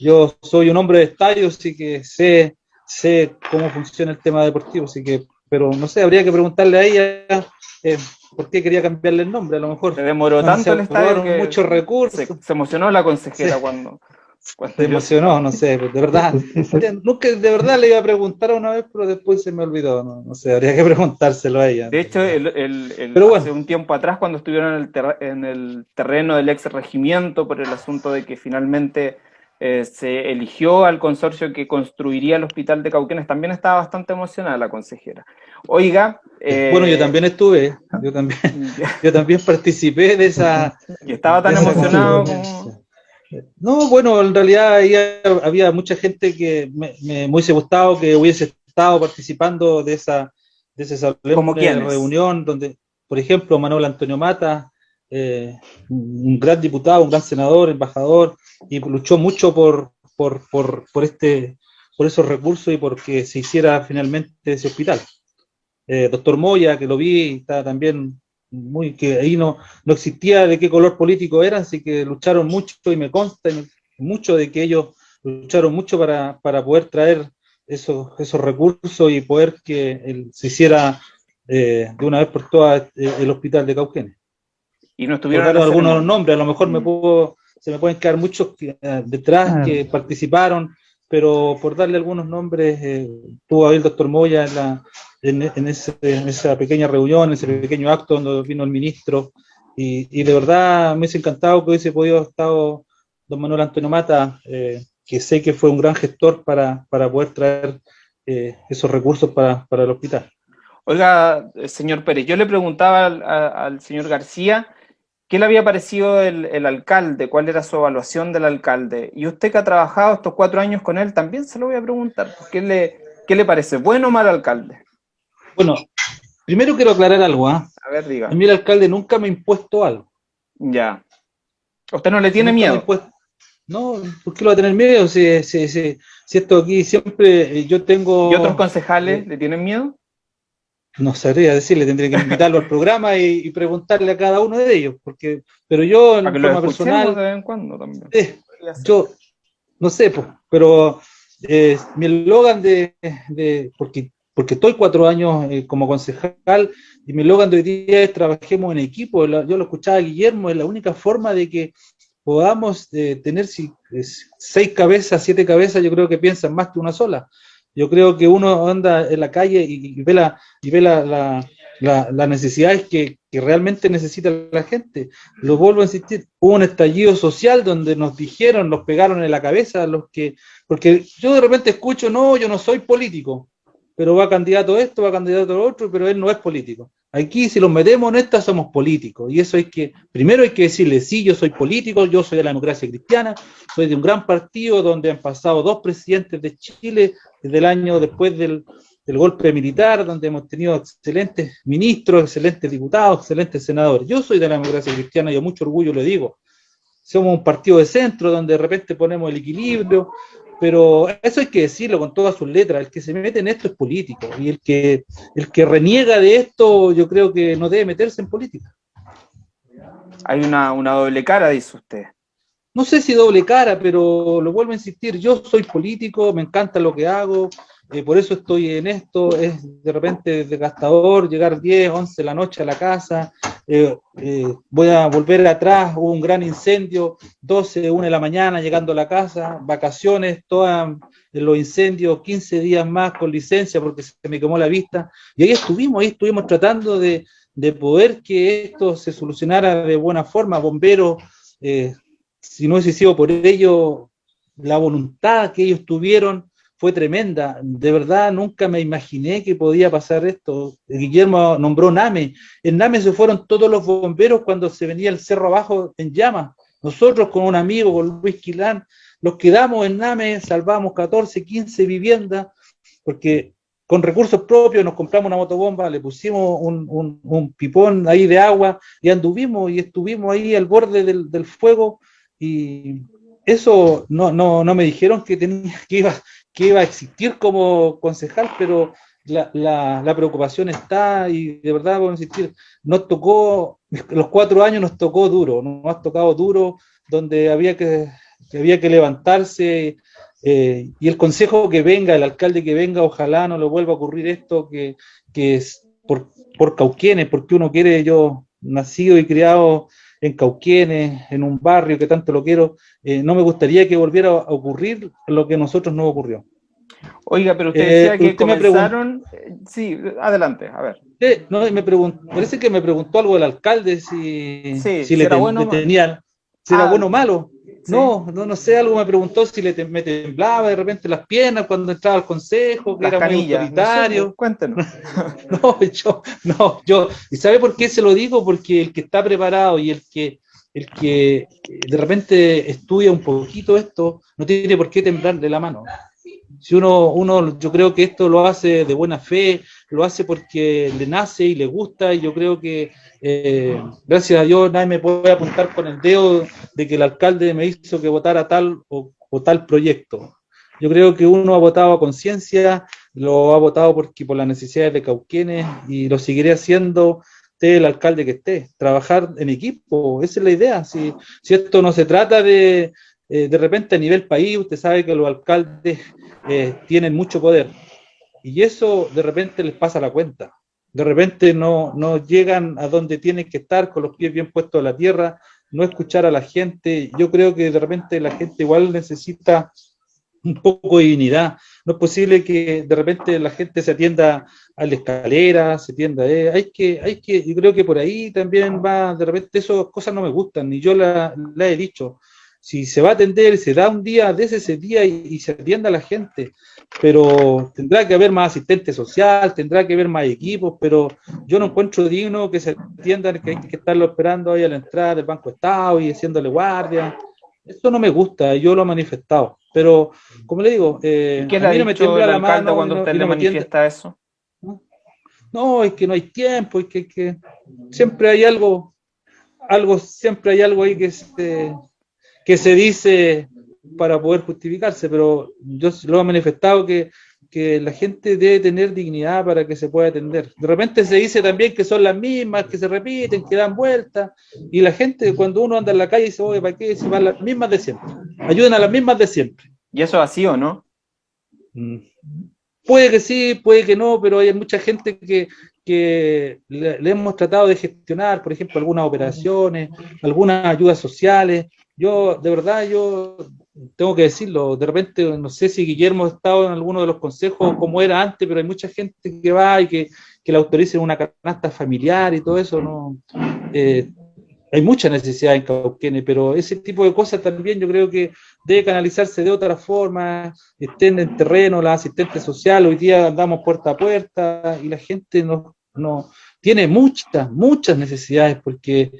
yo soy un hombre de estadio, así que sé, sé cómo funciona el tema deportivo, así que, pero no sé, habría que preguntarle a ella. Eh, por qué quería cambiarle el nombre, a lo mejor. Se demoró tanto el estadio que muchos recursos. Se, emocionó la consejera cuando, Se emocionó, no sé, de verdad. Nunca, de verdad le iba a preguntar una vez, pero después se me olvidó. No, sé, habría que <laughs> preguntárselo a ella. De hecho, el, hace un tiempo atrás, cuando estuvieron en el, en el terreno del ex regimiento por el asunto de que finalmente eh, se eligió al consorcio que construiría el hospital de Cauquenes, también estaba bastante emocionada la consejera. Oiga... Eh, bueno, yo también estuve, yo también, <laughs> yo también participé de esa... <laughs> Y estaba tan emocionado como... No, bueno, en realidad había mucha gente que me, me, hubiese gustado que hubiese estado participando de esa, de esa reunión, donde, por ejemplo, Manuel Antonio Mata, eh, un gran diputado, un gran senador, embajador, y luchó mucho por, por, por, por, este, por esos recursos y porque se hiciera finalmente ese hospital. Eh, doctor Moya, que lo vi, estaba también muy, que ahí no, no existía de qué color político eran, así que lucharon mucho y me consta mucho de que ellos lucharon mucho para, para poder traer esos, esos recursos y poder que se hiciera eh, de una vez por todas el, el hospital de Cauquenes. Y no estuvieron algunos nombres, a lo mejor me mm. puedo, se me pueden quedar muchos eh, detrás ah. que participaron, pero por darle algunos nombres, eh, tuvo ahí el doctor Moya en, la, en, esa pequeña reunión, en ese pequeño acto donde vino el ministro, y, de verdad me hubiese encantado que hubiese podido estar don Manuel Antonio Mata, eh, que sé que fue un gran gestor para, para poder traer eh, esos recursos para, para, el hospital. Oiga, señor Pérez, yo le preguntaba al, al señor García ¿Qué le había parecido el, el, alcalde? ¿Cuál era su evaluación del alcalde? Y usted que ha trabajado estos cuatro años con él, también se lo voy a preguntar. ¿Qué le, qué le parece? ¿Bueno o mal alcalde? Bueno, primero quiero aclarar algo. ¿ah? A ver, diga. A mí el alcalde nunca me ha impuesto algo. Ya. ¿Usted no le tiene miedo? No, ¿por qué lo va a tener miedo? Si, si, si, si esto aquí siempre eh, yo tengo... ¿Y otros concejales eh, le tienen miedo? No sabría decirle, tendría que invitarlo al programa y, preguntarle a cada uno de ellos, porque, pero yo en forma personal, de vez en cuando también. Eh, yo no sé, pues, pero eh, mi eslogan de, de, porque, porque estoy cuatro años eh, como concejal y mi eslogan de hoy día es trabajemos en equipo, yo lo escuchaba a Guillermo, es la única forma de que podamos tener si, seis cabezas, siete cabezas, yo creo que piensan más que una sola. Yo creo que uno anda en la calle y, ve, la, y ve la, las necesidades que, que, realmente necesita la gente. Lo vuelvo a insistir, hubo un estallido social donde nos dijeron, nos pegaron en la cabeza los que, porque yo de repente escucho, no, yo no soy político, pero va candidato esto, va candidato a otro, pero él no es político. Aquí, si los metemos en esta, somos políticos. Y eso hay que, primero hay que decirle, sí, yo soy político, yo soy de la democracia cristiana, soy de un gran partido donde han pasado dos presidentes de Chile desde el año después del, del golpe militar, donde hemos tenido excelentes ministros, excelentes diputados, excelentes senadores. Yo soy de la democracia cristiana y a mucho orgullo le digo. Somos un partido de centro donde de repente ponemos el equilibrio, pero eso hay que decirlo con todas sus letras, el que se mete en esto es político, y el que, el que reniega de esto yo creo que no debe meterse en política. Hay una, una doble cara, dice usted. No sé si doble cara, pero lo vuelvo a insistir, yo soy político, me encanta lo que hago, eh, por eso estoy en esto, es de repente desgastador llegar 10, 11 de la noche a la casa, eh, eh, voy a volver atrás, hubo un gran incendio, 12, 1 de la mañana llegando a la casa, vacaciones, todos los incendios, 15 días más con licencia porque se me quemó la vista, y ahí estuvimos, ahí estuvimos tratando de, de poder que esto se solucionara de buena forma, bomberos, si no hubiese sido por ello, la voluntad que ellos tuvieron, fue tremenda. De verdad, nunca me imaginé que podía pasar esto. Guillermo nombró NAME. En NAME se fueron todos los bomberos cuando se venía el cerro abajo en llamas. Nosotros con un amigo, con Luis Quilán, los quedamos en NAME, salvamos 14, 15 viviendas, porque con recursos propios nos compramos una motobomba, le pusimos un, un, pipón ahí de agua y anduvimos y estuvimos ahí al borde del, del fuego y eso no, no, no me dijeron que, tenía, que, iba, que iba a existir como concejal, pero la, la, preocupación está y de verdad a insistir, nos tocó, los cuatro años nos tocó duro, nos ha tocado duro, donde había que, había que levantarse eh, y el consejo que venga, el alcalde que venga, ojalá no le vuelva a ocurrir esto que, que es por, por Cauquienes, porque uno quiere, yo nacido y criado en Cauquienes, en un barrio que tanto lo quiero, eh, no me gustaría que volviera a ocurrir lo que a nosotros no ocurrió. Oiga, pero usted eh, decía que comenzaron... Eh, sí, adelante, a ver. no, me preguntó, parece que me preguntó algo el alcalde si, si, le, bueno, tenía, si era ah, bueno o malo. No, no, no sé, algo me preguntó si le me temblaba de repente las piernas cuando entraba al consejo, que era muy autoritario. cuéntenos. <laughs> no, yo, no, yo, ¿y sabe por qué se lo digo? Porque el que está preparado y el que, el que de repente estudia un poquito esto, no tiene por qué temblar de la mano. Si uno, uno, yo creo que esto lo hace de buena fe, lo hace porque le nace y le gusta, y yo creo que eh, gracias a Dios nadie me puede apuntar con el dedo de que el alcalde me hizo que votara tal o, tal proyecto. Yo creo que uno ha votado a conciencia, lo ha votado porque por las necesidades de Cauquenes y lo seguiré haciendo el alcalde que esté, trabajar en equipo, esa es la idea. Si, si esto no se trata de, eh, de repente a nivel país, usted sabe que los alcaldes eh, tienen mucho poder y eso de repente les pasa la cuenta de repente no, no llegan a donde tienen que estar con los pies bien puestos en la tierra, no escuchar a la gente. Yo creo que de repente la gente igual necesita un poco de dignidad. no es posible que de repente la gente se atienda a la escalera, se atienda, eh, hay que, hay que, yo creo que por ahí también va, de repente esas cosas no me gustan, ni yo la, la he dicho, si se va a atender, se da un día, desde ese día y, se atienda a la gente, pero tendrá que haber más asistente social, tendrá que haber más equipos, pero yo no encuentro digno que se atiendan, que hay que estarlo esperando ahí a la entrada del Banco Estado y haciéndole guardia. Eso no me gusta, yo lo he manifestado. Pero, como le digo, eh, ¿Qué a mí no me tiembla la mano cuando usted le manifiesta eso? ¿no? es que no hay tiempo, es que, que, siempre hay algo, algo, siempre hay algo ahí que se, que se dice para poder justificarse, pero yo lo he manifestado que, que la gente debe tener dignidad para que se pueda atender. De repente se dice también que son las mismas, que se repiten, que dan vueltas, y la gente cuando uno anda en la calle dice, oye, ¿para qué? Se van las mismas de siempre. Ayuden a las mismas de siempre. ¿Y eso así o no? Mm. Puede que sí, puede que no, pero hay mucha gente que, que le, le, hemos tratado de gestionar, por ejemplo, algunas operaciones, algunas ayudas sociales, yo, de verdad, yo tengo que decirlo, de repente, no sé si Guillermo ha estado en alguno de los consejos como era antes, pero hay mucha gente que va y que, que le autoricen una canasta familiar y todo eso, ¿no? Eh, hay mucha necesidad en Cauquene, pero ese tipo de cosas también yo creo que debe canalizarse de otra forma, estén en terreno, la asistente social, hoy día andamos puerta a puerta y la gente no, no tiene muchas, muchas necesidades porque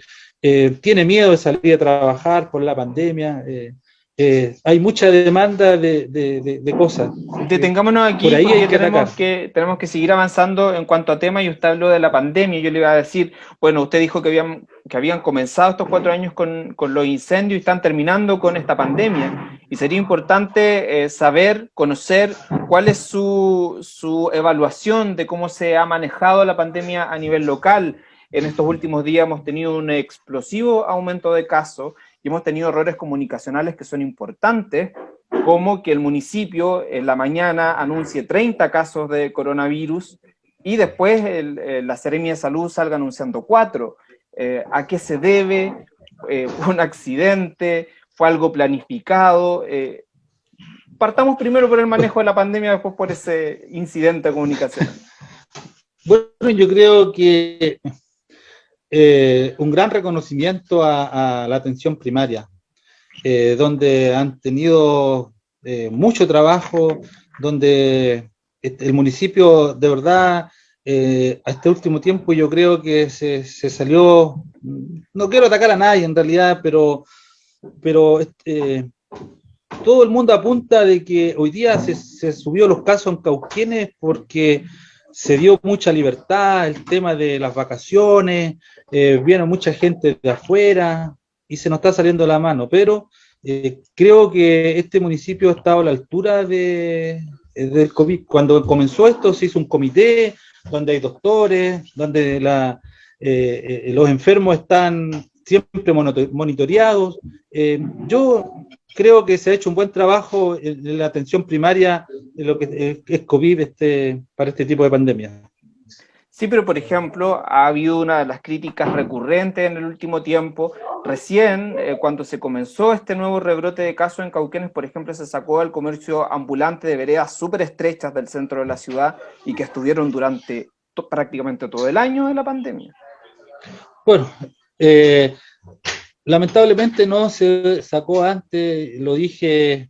eh, tiene miedo de salir a trabajar por la pandemia, eh, eh, hay mucha demanda de, de, cosas. Detengámonos aquí, por ahí hay que tenemos, que, tenemos que seguir avanzando en cuanto a temas, y usted habló de la pandemia, yo le iba a decir, bueno, usted dijo que habían, que habían comenzado estos cuatro años con, con los incendios y están terminando con esta pandemia, y sería importante saber, conocer cuál es su, su evaluación de cómo se ha manejado la pandemia a nivel local, en estos últimos días hemos tenido un explosivo aumento de casos y hemos tenido errores comunicacionales que son importantes, como que el municipio en la mañana anuncie 30 casos de coronavirus y después la Seremia de Salud salga anunciando 4. Eh, ¿A qué se debe? Eh, ¿Fue un accidente? ¿Fue algo planificado? Eh, partamos primero por el manejo de la pandemia, después por ese incidente comunicacional. <laughs> Bueno, yo creo que eh, un gran reconocimiento a, la atención primaria, eh, donde han tenido eh, mucho trabajo, donde el municipio de verdad a este último tiempo yo creo que se, salió, no quiero atacar a nadie en realidad, pero, pero todo el mundo apunta de que hoy día se, se subió los casos en Cauquienes porque se dio mucha libertad, el tema de las vacaciones, eh, viene mucha gente de afuera y se nos está saliendo la mano, pero eh, creo que este municipio ha estado a la altura de, eh, del COVID. Cuando comenzó esto se hizo un comité donde hay doctores, donde la, los enfermos están siempre monitoreados. yo creo que se ha hecho un buen trabajo en la atención primaria de lo que es COVID este, para este tipo de pandemia. Sí, pero por ejemplo, ha habido una de las críticas recurrentes en el último tiempo. Recién, eh, cuando se comenzó este nuevo rebrote de casos en Cauquenes, por ejemplo, se sacó al comercio ambulante de veredas súper estrechas del centro de la ciudad y que estuvieron durante prácticamente todo el año de la pandemia. Bueno, eh, lamentablemente no se sacó antes, lo dije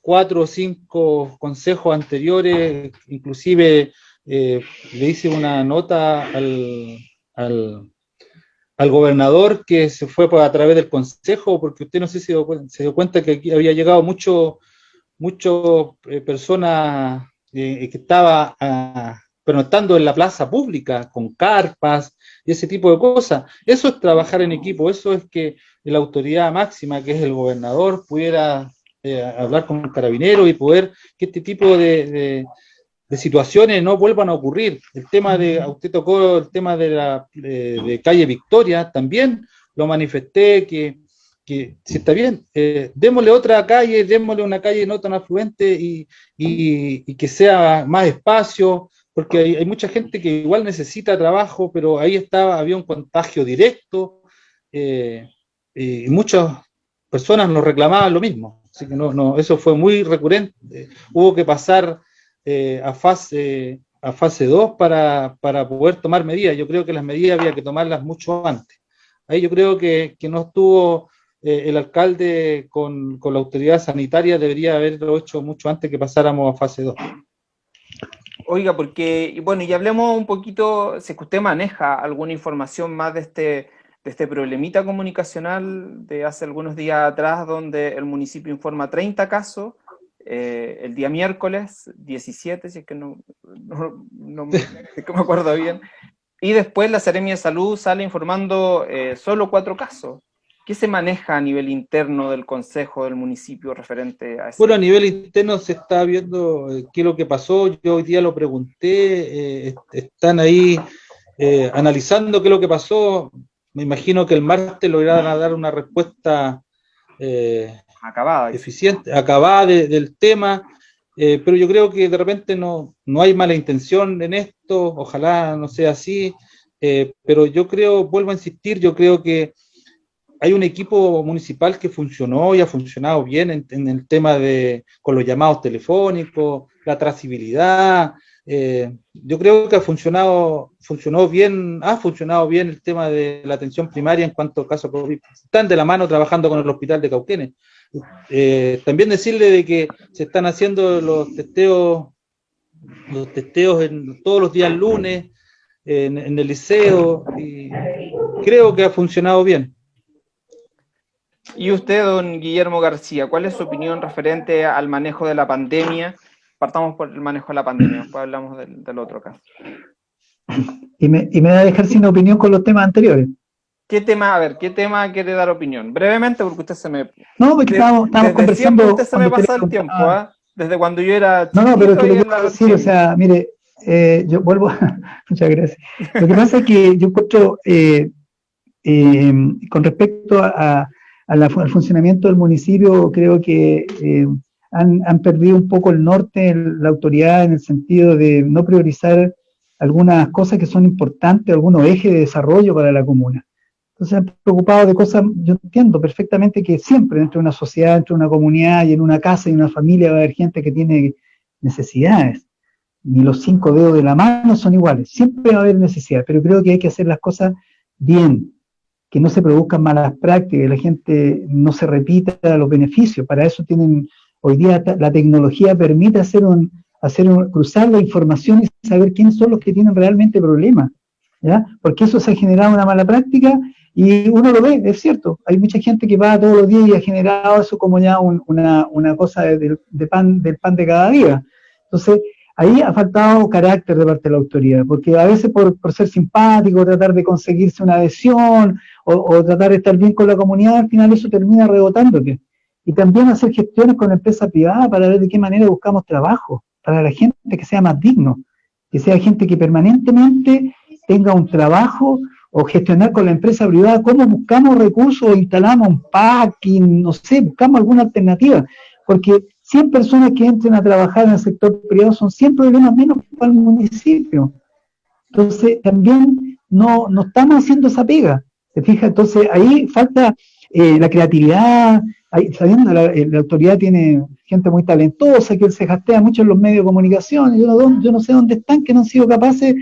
cuatro o cinco consejos anteriores, inclusive eh, le hice una nota al, al, gobernador que se fue a través del consejo, porque usted no sé si se dio cuenta que aquí había llegado mucho, mucho eh, eh, que estaba ah, pernoctando en la plaza pública con carpas y ese tipo de cosas. Eso es trabajar en equipo, eso es que la autoridad máxima, que es el gobernador, pudiera hablar con el carabinero y poder que este tipo de situaciones no vuelvan a ocurrir. El tema de, usted tocó el tema de la de, calle Victoria, también lo manifesté que, que si está bien, eh, démosle otra calle, démosle una calle no tan afluente y, y, que sea más espacio, porque hay, mucha gente que igual necesita trabajo, pero ahí estaba, había un contagio directo eh, y muchas personas nos reclamaban lo mismo. Así que no, no, eso fue muy recurrente. hubo que pasar eh, a fase a fase 2 para, para, poder tomar medidas. Yo creo que las medidas había que tomarlas mucho antes. Ahí yo creo que, que no estuvo eh, el alcalde con, con, la autoridad sanitaria, debería haberlo hecho mucho antes que pasáramos a fase 2. Oiga, porque, bueno, y hablemos un poquito, si es que usted maneja alguna información más de este, de este problemita comunicacional de hace algunos días atrás, donde el municipio informa 30 casos, eh, el día miércoles 17, si es que no, no, <laughs> me, acuerdo bien, y después la Seremia de Salud sale informando eh, solo cuatro casos. ¿Qué se maneja a nivel interno del Consejo del municipio referente a eso? Bueno, a nivel interno se está viendo eh, qué es lo que pasó. Yo hoy día lo pregunté, están ahí analizando qué es lo que pasó. Me imagino que el martes lograrán dar una respuesta acabada, eficiente, acabada del tema. pero yo creo que de repente no, no hay mala intención en esto, ojalá no sea así, pero yo creo, vuelvo a insistir, yo creo que hay un equipo municipal que funcionó y ha funcionado bien en, el tema de con los llamados telefónicos, la trazabilidad. Eh, yo creo que ha funcionado, funcionó bien, ha funcionado bien el tema de la atención primaria en cuanto a casos COVID. Están de la mano trabajando con el hospital de Cauquenes. Eh, también decirle de que se están haciendo los testeos, los testeos en, todos los días lunes en, en el liceo y creo que ha funcionado bien. Y usted, don Guillermo García, ¿cuál es su opinión referente al manejo de la pandemia? Partamos por el manejo de la pandemia, después hablamos del, otro caso. Y me, y me va a dejar sin opinión con los temas anteriores. ¿Qué tema, a ver, qué tema quiere dar opinión? Brevemente, porque usted se me... No, porque estamos, estamos conversando... Usted se me pasa el tiempo, ¿ah? Desde cuando yo era... No, no, pero es que lo que quiero decir, o sea, mire, eh, yo vuelvo... <laughs> Muchas gracias. Lo que pasa es que yo encuentro, eh, eh, con respecto a al funcionamiento del municipio, creo que eh, han, han, perdido un poco el norte, la autoridad, en el sentido de no priorizar algunas cosas que son importantes, algunos ejes de desarrollo para la comuna. Entonces han preocupado de cosas, yo entiendo perfectamente que siempre dentro de una sociedad, dentro de una comunidad y en una casa y una familia va a haber gente que tiene necesidades. Ni los cinco dedos de la mano son iguales, siempre va a haber necesidades, pero creo que hay que hacer las cosas bien, que no se produzcan malas prácticas, que la gente no se repita los beneficios. Para eso tienen, hoy día la tecnología permite hacer un, hacer un, cruzar la información y saber quiénes son los que tienen realmente problemas, ¿ya? Porque eso se ha generado una mala práctica y uno lo ve, es cierto, hay mucha gente que va todos los días y ha generado eso como ya una, una, cosa de, pan, del pan de cada día. Entonces, Ahí ha faltado carácter de parte de la autoridad, porque a veces por, ser simpático, tratar de conseguirse una adhesión o, tratar de estar bien con la comunidad, al final eso termina rebotándote. Y también hacer gestiones con empresas privadas para ver de qué manera buscamos trabajo, para la gente que sea más digno, que sea gente que permanentemente tenga un trabajo o gestionar con la empresa privada, cómo buscamos recursos instalamos un packing, no sé, buscamos alguna alternativa, porque 100 personas que entren a trabajar en el sector privado son 100 problemas menos para el municipio. Entonces, también no, no estamos haciendo esa pega. ¿Se fija? Entonces, ahí falta eh, la creatividad, sabiendo la, eh, la, autoridad tiene gente muy talentosa que se gastea mucho en los medios de comunicación, yo no, yo no sé dónde están, que no han sido capaces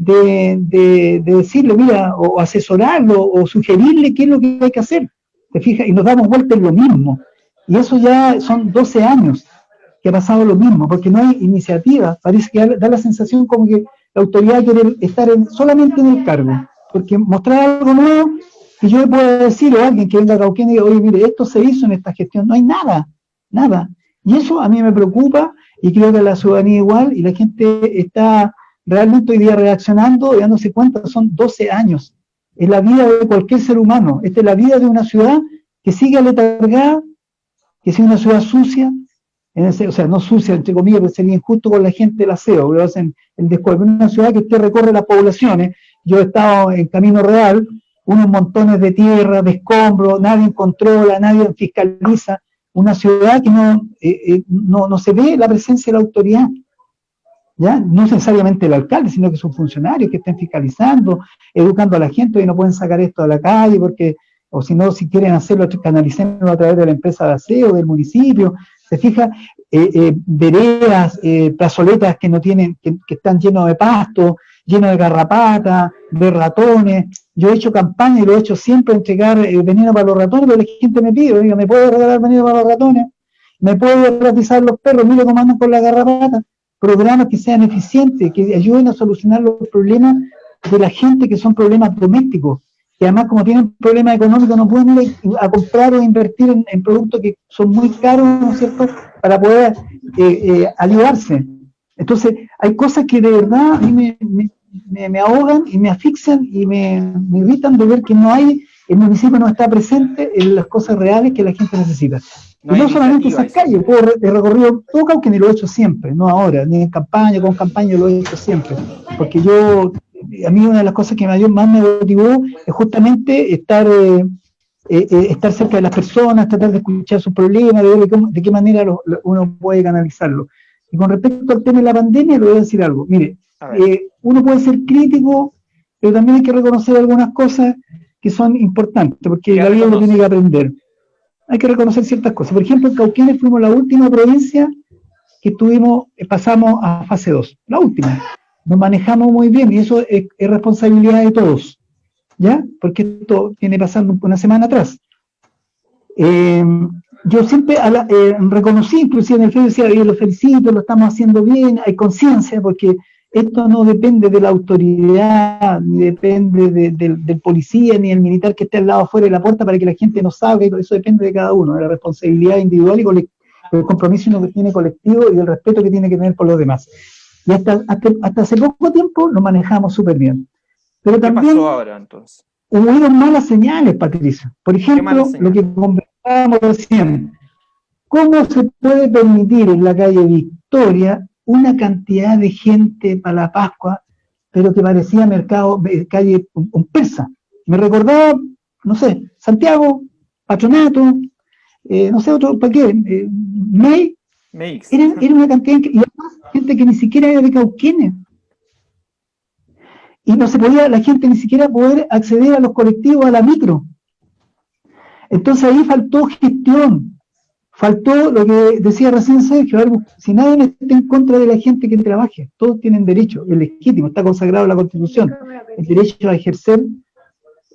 de, de, decirle, mira, o, asesorarlo, o sugerirle qué es lo que hay que hacer. ¿Te fijas? Y nos damos vuelta en lo mismo. Y eso ya son 12 años que ha pasado lo mismo, porque no hay iniciativa. Parece que da la sensación como que la autoridad quiere estar solamente en el cargo, porque mostrar algo nuevo que yo le pueda decir o alguien que venga a Cauquén y diga, oye, mire, esto se hizo en esta gestión, no hay nada, nada. Y eso a mí me preocupa y creo que la ciudadanía igual y la gente está realmente hoy día reaccionando y dándose cuenta, son 12 años. Es la vida de cualquier ser humano, esta es la vida de una ciudad que sigue aletargada que sea una ciudad sucia, en ese, o sea, no sucia, entre comillas, porque sería injusto con la gente el aseo, pero hacen el descuerdo. una ciudad que usted recorre las poblaciones, yo he estado en Camino Real, unos montones de tierra, de escombros, nadie controla, nadie fiscaliza, una ciudad que no, eh, eh, no, no, se ve la presencia de la autoridad, ¿ya? No necesariamente el alcalde, sino que sus funcionarios que estén fiscalizando, educando a la gente, y no pueden sacar esto a la calle porque o si no, si quieren hacerlo, canalicémoslo a través de la empresa de aseo, del municipio, se fija, eh, eh, veredas, eh, plazoletas que no tienen, que, están llenos de pasto, llenos de garrapatas, de ratones. Yo he hecho campaña y lo he hecho siempre, entregar veneno para los ratones, pero la gente me pide, diga, ¿me puede regalar veneno para los ratones? ¿Me puede ratizar los perros? Mire cómo andan con la garrapata. Programas que sean eficientes, que ayuden a solucionar los problemas de la gente que son problemas domésticos y además como tienen problemas económicos no pueden ir a comprar o invertir en, productos que son muy caros, ¿no es cierto?, para poder eh, eh, ayudarse. Entonces, hay cosas que de verdad a mí me, ahogan y me asfixian y me, irritan de ver que no hay, el municipio no está presente en las cosas reales que la gente necesita. No, y no solamente esas calles, puedo, he recorrido todo que ni lo he hecho siempre, no ahora, ni en campaña, con campaña lo he hecho siempre, porque yo a mí una de las cosas que más me motivó es justamente estar, eh, eh, eh, estar cerca de las personas, tratar de escuchar sus problemas, de ver de, qué manera uno puede canalizarlo. Y con respecto al tema de la pandemia, le voy a decir algo. Mire, uno puede ser crítico, pero también hay que reconocer algunas cosas que son importantes, porque la vida lo tiene que aprender. Hay que reconocer ciertas cosas. Por ejemplo, en Cauquenes fuimos la última provincia que tuvimos, pasamos a fase 2, la última nos manejamos muy bien y eso es, responsabilidad de todos, ¿ya? Porque esto viene pasando una semana atrás. Eh, yo siempre eh, reconocí, inclusive en el Facebook, decía, yo lo felicito, lo estamos haciendo bien, hay conciencia, porque esto no depende de la autoridad, ni depende del policía, ni del militar que esté al lado afuera de la puerta para que la gente no salga, eso depende de cada uno, de la responsabilidad individual y el compromiso que tiene colectivo y el respeto que tiene que tener por los demás. Y hasta, hasta, hace poco tiempo lo manejamos súper bien. Pero ¿Qué también pasó ahora entonces? Hubo malas señales, Patricia. Por ejemplo, lo que conversábamos recién. ¿Cómo se puede permitir en la calle Victoria una cantidad de gente para la Pascua, pero que parecía mercado, eh, calle un, persa? Me recordaba, no sé, Santiago, Patronato, eh, no sé, otro, ¿para qué? Eh, May, era, una cantidad y además gente que ni siquiera era de Cauquenes. Y no se podía la gente ni siquiera poder acceder a los colectivos, a la micro. Entonces ahí faltó gestión, faltó lo que decía recién Sergio, si nadie está en contra de la gente que trabaje, todos tienen derecho, es legítimo, está consagrado en la Constitución, el derecho a ejercer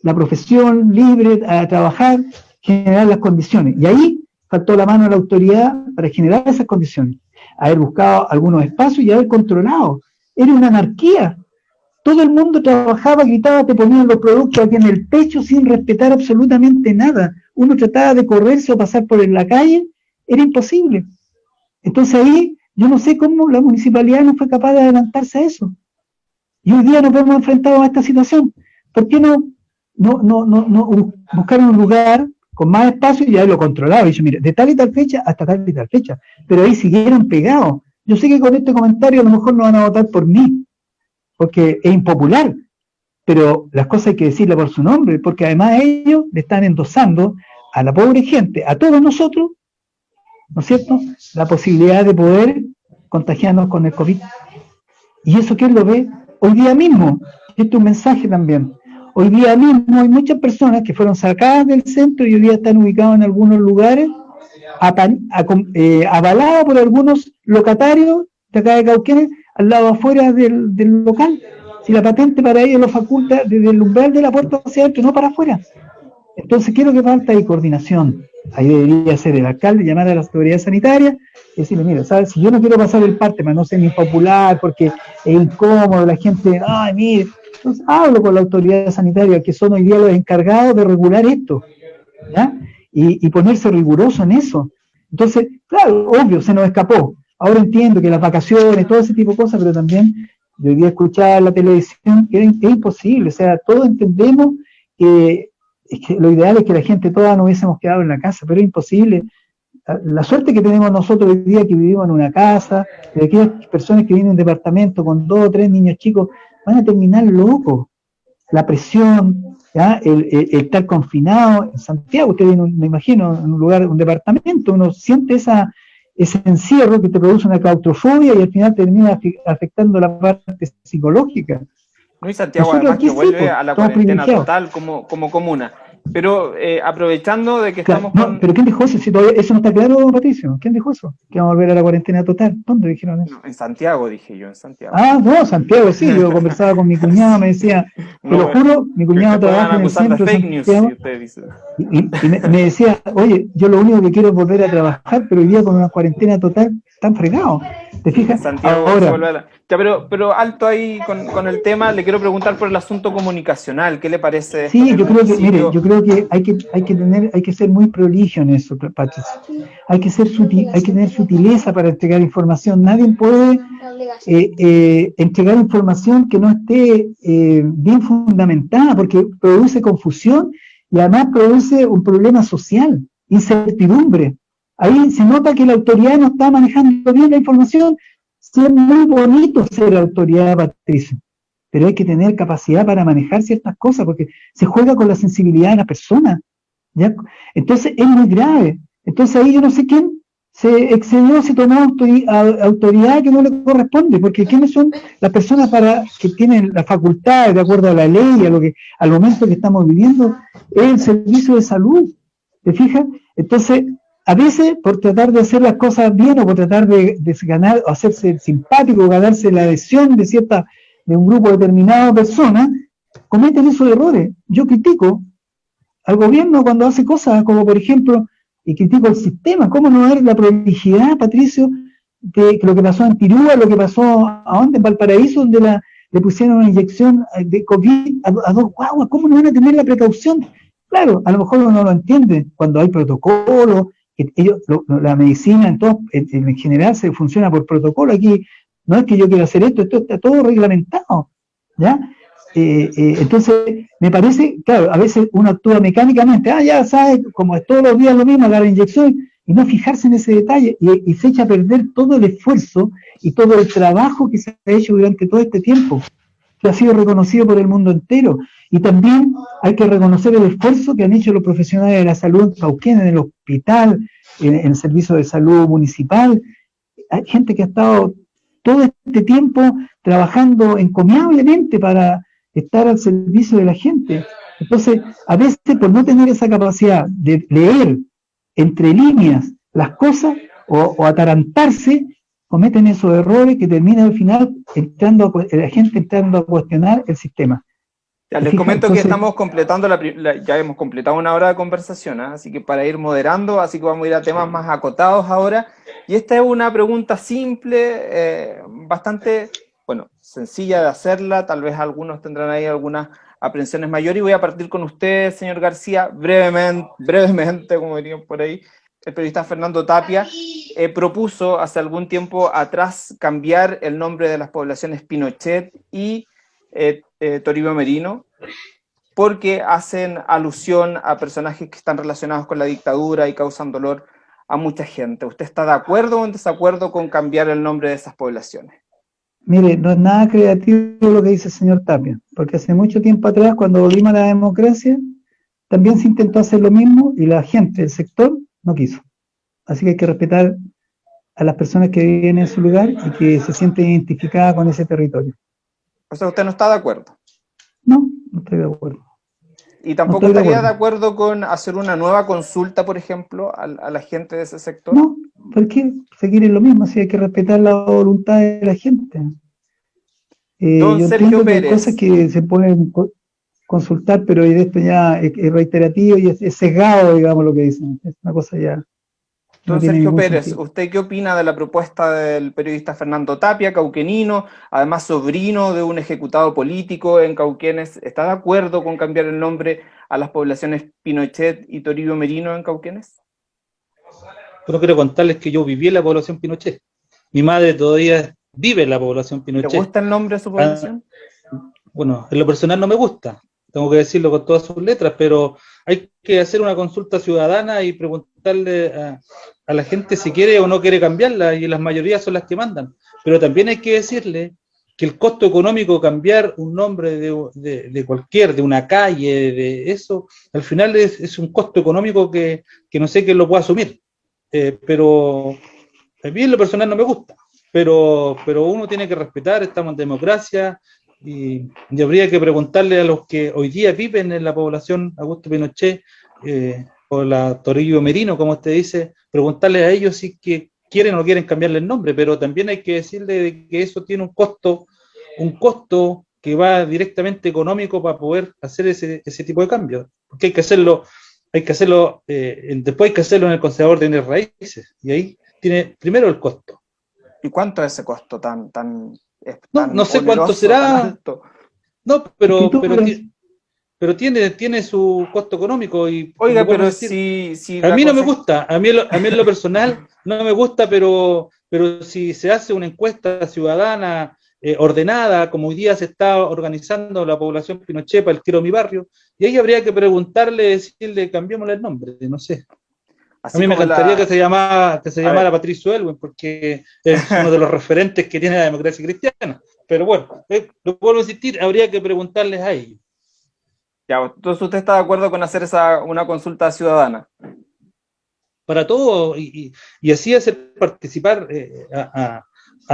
la profesión libre, a trabajar, generar las condiciones. Y ahí faltó la mano de la autoridad para generar esas condiciones, haber buscado algunos espacios y haber controlado. Era una anarquía. Todo el mundo trabajaba, gritaba, te ponían los productos aquí en el pecho sin respetar absolutamente nada. Uno trataba de correrse o pasar por la calle, era imposible. Entonces ahí yo no sé cómo la municipalidad no fue capaz de adelantarse a eso. Y hoy día nos hemos enfrentado a esta situación. ¿Por qué no, no, no, no, no buscar un lugar con más espacio y ahí lo controlaba. Y yo, mire, de tal y tal fecha hasta tal y tal fecha. Pero ahí siguieron pegados. Yo sé que con este comentario a lo mejor no van a votar por mí, porque es impopular. Pero las cosas hay que decirle por su nombre, porque además ellos le están endosando a la pobre gente, a todos nosotros, ¿no es cierto?, la posibilidad de poder contagiarnos con el COVID. Y eso quién lo ve hoy día mismo. Esto es un mensaje también. Hoy día mismo hay muchas personas que fueron sacadas del centro y hoy día están ubicados en algunos lugares, eh, por algunos locatarios de acá de Cauquenes, al lado afuera del, local. Si la patente para ellos lo faculta desde el umbral de la puerta hacia adentro, no para afuera. Entonces, quiero que falta ahí coordinación. Ahí debería ser el alcalde, llamar a la autoridad sanitaria y decirle, mira, ¿sabes? Si yo no quiero pasar el parte, más no ser impopular, porque es incómodo, la gente, ay, mire, entonces hablo con la autoridad sanitaria, que son hoy día los encargados de regular esto, ¿ya? Y, ponerse riguroso en eso. Entonces, claro, obvio, se nos escapó. Ahora entiendo que las vacaciones, todo ese tipo de cosas, pero también yo hoy día escuchar la televisión, que es, imposible, o sea, todos entendemos que, lo ideal es que la gente toda no hubiésemos quedado en la casa, pero es imposible. La suerte que tenemos nosotros hoy día que vivimos en una casa, de aquellas personas que vienen en departamento con dos o tres niños chicos, van a terminar locos. La presión, El, estar confinado en Santiago, usted viene, me imagino, en un lugar, un departamento, uno siente esa, ese encierro que te produce una claustrofobia y al final termina afectando la parte psicológica. No, y Santiago además que vuelve a la cuarentena total como, como comuna. Pero eh, aprovechando de que estamos no, pero ¿quién dijo eso? Si todavía, eso no está claro, Patricio. ¿Quién dijo eso? Que vamos a volver a la cuarentena total. ¿Dónde dijeron eso? en Santiago, dije yo, en Santiago. Ah, no, Santiago, sí. Yo <laughs> conversaba con mi cuñado, me decía, te lo juro, mi cuñado trabaja en el centro de Santiago, y, y me, me, decía, oye, yo lo único que quiero es volver a trabajar, pero hoy día con una cuarentena total, están fregados. ¿Te fijas? Santiago Ahora, ya, pero, pero alto ahí con, con, el tema, le quiero preguntar por el asunto comunicacional, ¿qué le parece? Sí, yo creo que, mire, yo creo que hay que, hay que tener, hay que ser muy prolijo en eso, Patricia. Hay que ser sutil, hay que tener sutileza para entregar información. Nadie puede eh, eh, entregar información que no esté eh, bien fundamentada, porque produce confusión y además produce un problema social, incertidumbre. Ahí se nota que la autoridad no está manejando bien la información. Sí, es muy bonito ser autoridad, Patricia, pero hay que tener capacidad para manejar ciertas cosas, porque se juega con la sensibilidad de la persona. ¿ya? Entonces es muy grave. Entonces ahí yo no sé quién se excedió, se tomó autoridad que no le corresponde, porque ¿quiénes son las personas para que tienen la facultad, de acuerdo a la ley, a lo que, al momento que estamos viviendo, es el servicio de salud? ¿Te fijas? Entonces, a veces por tratar de hacer las cosas bien o por tratar de, ganar o hacerse simpático, ganarse la adhesión de cierta de un grupo determinado de personas, cometen esos errores. Yo critico al gobierno cuando hace cosas como por ejemplo, y critico el sistema, ¿cómo no ver la prolijidad, Patricio, de lo que pasó en Tirúa, lo que pasó a dónde, en Valparaíso, donde la, le pusieron una inyección de COVID a, a dos guaguas, ¿cómo no van a tener la precaución? Claro, a lo mejor uno no lo entiende cuando hay protocolos, ellos, la medicina en, en, general se funciona por protocolo. Aquí no es que yo quiera hacer esto, esto está todo reglamentado. ¿ya? Eh, eh, entonces, me parece, claro, a veces uno actúa mecánicamente, ah, ya sabes, como es todos los días lo mismo, la inyección, y no fijarse en ese detalle, y, se echa a perder todo el esfuerzo y todo el trabajo que se ha hecho durante todo este tiempo, que ha sido reconocido por el mundo entero. Y también hay que reconocer el esfuerzo que han hecho los profesionales de la salud en Cauquén, en el hospital, en, el servicio de salud municipal. Hay gente que ha estado todo este tiempo trabajando encomiablemente para estar al servicio de la gente. Entonces, a veces por no tener esa capacidad de leer entre líneas las cosas o, o atarantarse, cometen esos errores que terminan al final entrando la gente entrando a cuestionar el sistema. Ya, les comento que estamos completando, la, ya hemos completado una hora de conversación, ¿eh? así que para ir moderando, así que vamos a ir a temas más acotados ahora. Y esta es una pregunta simple, eh, bastante, bueno, sencilla de hacerla, tal vez algunos tendrán ahí algunas aprensiones mayores, y voy a partir con usted, señor García, brevemente, brevemente como dirían por ahí, el periodista Fernando Tapia eh, propuso hace algún tiempo atrás cambiar el nombre de las poblaciones Pinochet y eh, eh, Toribio Merino, porque hacen alusión a personajes que están relacionados con la dictadura y causan dolor a mucha gente. ¿Usted está de acuerdo o en desacuerdo con cambiar el nombre de esas poblaciones? Mire, no es nada creativo lo que dice el señor Tapia, porque hace mucho tiempo atrás, cuando volvimos a la democracia, también se intentó hacer lo mismo y la gente, el sector, no quiso. Así que hay que respetar a las personas que viven en su lugar y que se sienten identificadas con ese territorio. O sea, ¿usted no está de acuerdo? No, no estoy de acuerdo. ¿Y tampoco estaría de acuerdo. con hacer una nueva consulta, por ejemplo, a, la gente de ese sector? No, ¿por qué seguir en lo mismo? Si hay que respetar la voluntad de la gente. Eh, Don yo Sergio Pérez. Que hay cosas que se pueden consultar, pero esto ya es, reiterativo y es, es, sesgado, digamos, lo que dicen. Es una cosa ya Don Sergio Pérez, ¿usted qué opina de la propuesta del periodista Fernando Tapia, cauquenino, además sobrino de un ejecutado político en Cauquenes? ¿Está de acuerdo con cambiar el nombre a las poblaciones Pinochet y Toribio Merino en Cauquenes? Bueno, quiero contarles que yo viví en la población Pinochet. Mi madre todavía vive en la población Pinochet. ¿Le gusta el nombre de su población? Ah, bueno, en lo personal no me gusta, tengo que decirlo con todas sus letras, pero hay que hacer una consulta ciudadana y preguntarle a, a la gente si quiere o no quiere cambiarla y las mayorías son las que mandan. Pero también hay que decirle que el costo económico cambiar un nombre de, de, cualquier, de una calle, de eso, al final es, es un costo económico que, que, no sé quién lo puede asumir. Eh, pero a mí en lo personal no me gusta, pero, pero uno tiene que respetar, estamos en democracia, y, habría que preguntarle a los que hoy día viven en la población Augusto Pinochet eh, o la Torillo Merino, como usted dice, preguntarle a ellos si que quieren o quieren cambiarle el nombre, pero también hay que decirle que eso tiene un costo, un costo que va directamente económico para poder hacer ese, ese tipo de cambios, porque hay que hacerlo, hay que hacerlo, eh, después hay que hacerlo en el conservador de raíces, y ahí tiene primero el costo. ¿Y cuánto es ese costo tan, tan, no, no sé cuánto será. No, pero, pero, pero tiene, tiene su costo económico y oiga pero si, a mí no me gusta a mí, a mí en lo personal <laughs> no me gusta pero pero si se hace una encuesta ciudadana eh, ordenada como hoy día se está organizando la población Pinochet para el quiero mi barrio y ahí habría que preguntarle decirle cambiémosle el nombre no sé a mí me encantaría que se llamara que se llamara Patricio Elwin porque es <laughs> uno de los referentes que tiene la democracia cristiana pero bueno eh, lo vuelvo a insistir habría que preguntarles a ellos ya, entonces usted está de acuerdo con hacer esa, una consulta ciudadana. Para todo, y, así hacer participar eh, a,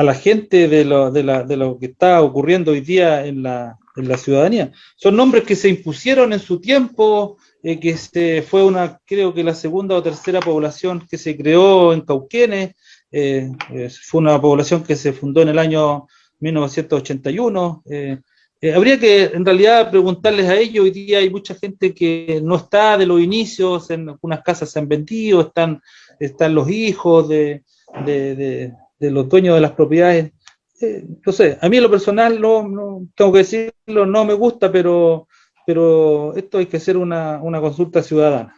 la gente de lo, de, la, de lo, que está ocurriendo hoy día en la, en la ciudadanía. Son nombres que se impusieron en su tiempo, eh, que se, fue una, creo que la segunda o tercera población que se creó en Cauquenes, eh, fue una población que se fundó en el año 1981. Eh, habría que en realidad preguntarles a ellos, hoy día hay mucha gente que no está de los inicios, en algunas casas se han vendido, están, están los hijos de, los dueños de las propiedades. Eh, entonces, a mí en lo personal, no, tengo que decirlo, no me gusta, pero, pero esto hay que hacer una, consulta ciudadana.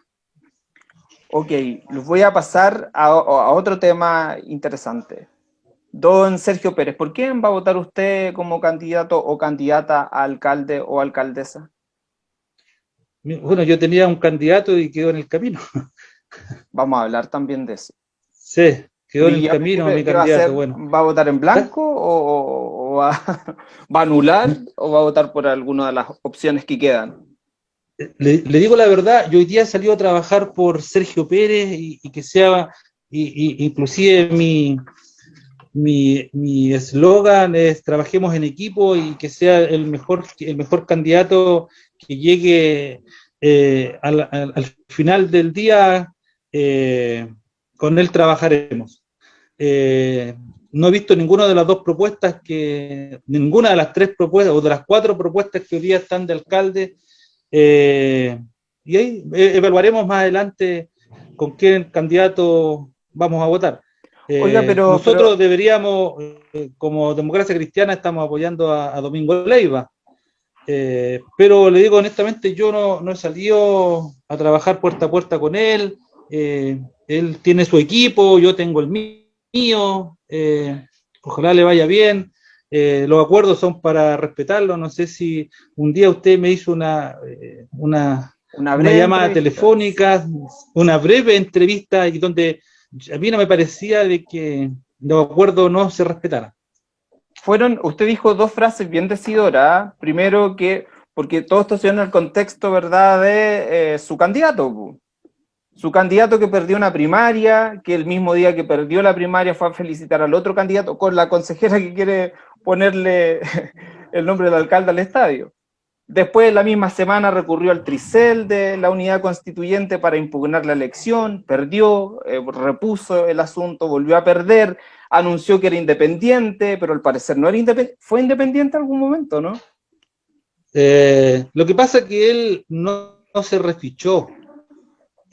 Ok, les voy a pasar a otro tema interesante. Don Sergio Pérez, ¿por quién va a votar usted como candidato o candidata a alcalde o alcaldesa? Bueno, yo tenía un candidato y quedó en el camino. <laughs> Vamos a hablar también de eso. Sí, quedó en el camino mi candidato. Va a, ¿Va a votar en blanco o, <laughs> va, a anular o va a votar por alguna de las opciones que quedan? Le, digo la verdad, yo hoy día salió a trabajar por Sergio Pérez y, que sea, y, inclusive mi, mi eslogan es trabajemos en equipo y que sea el mejor, el mejor candidato que llegue eh, al, final del día, eh, con él trabajaremos. Eh, no he visto ninguna de las dos propuestas que, ninguna de las tres propuestas o de las cuatro propuestas que hoy día están de alcalde, y ahí evaluaremos más adelante con qué candidato vamos a votar. Oiga, eh, pero, nosotros deberíamos, eh, como democracia cristiana, estamos apoyando a, Domingo Leiva. Eh, pero le digo honestamente, yo no, he salido a trabajar puerta a puerta con él. él tiene su equipo, yo tengo el mío. Ojalá le vaya bien. los acuerdos son para respetarlo. No sé si un día usted me hizo una, una, una, llamada telefónica, una breve entrevista y donde a mí no me parecía de que los acuerdos no se respetaran. Fueron, usted dijo dos frases bien decidoras. Primero que, porque todo esto se dio en el contexto, ¿verdad?, de eh, su candidato. Su candidato que perdió una primaria, que el mismo día que perdió la primaria fue a felicitar al otro candidato con la consejera que quiere ponerle <laughs> el nombre del alcalde al estadio. Después, la misma semana, recurrió al tricel de la unidad constituyente para impugnar la elección, perdió, eh, repuso el asunto, volvió a perder, anunció que era independiente, pero al parecer no era independiente. ¿Fue independiente en algún momento, no? Eh, lo que pasa es que él no, se refichó.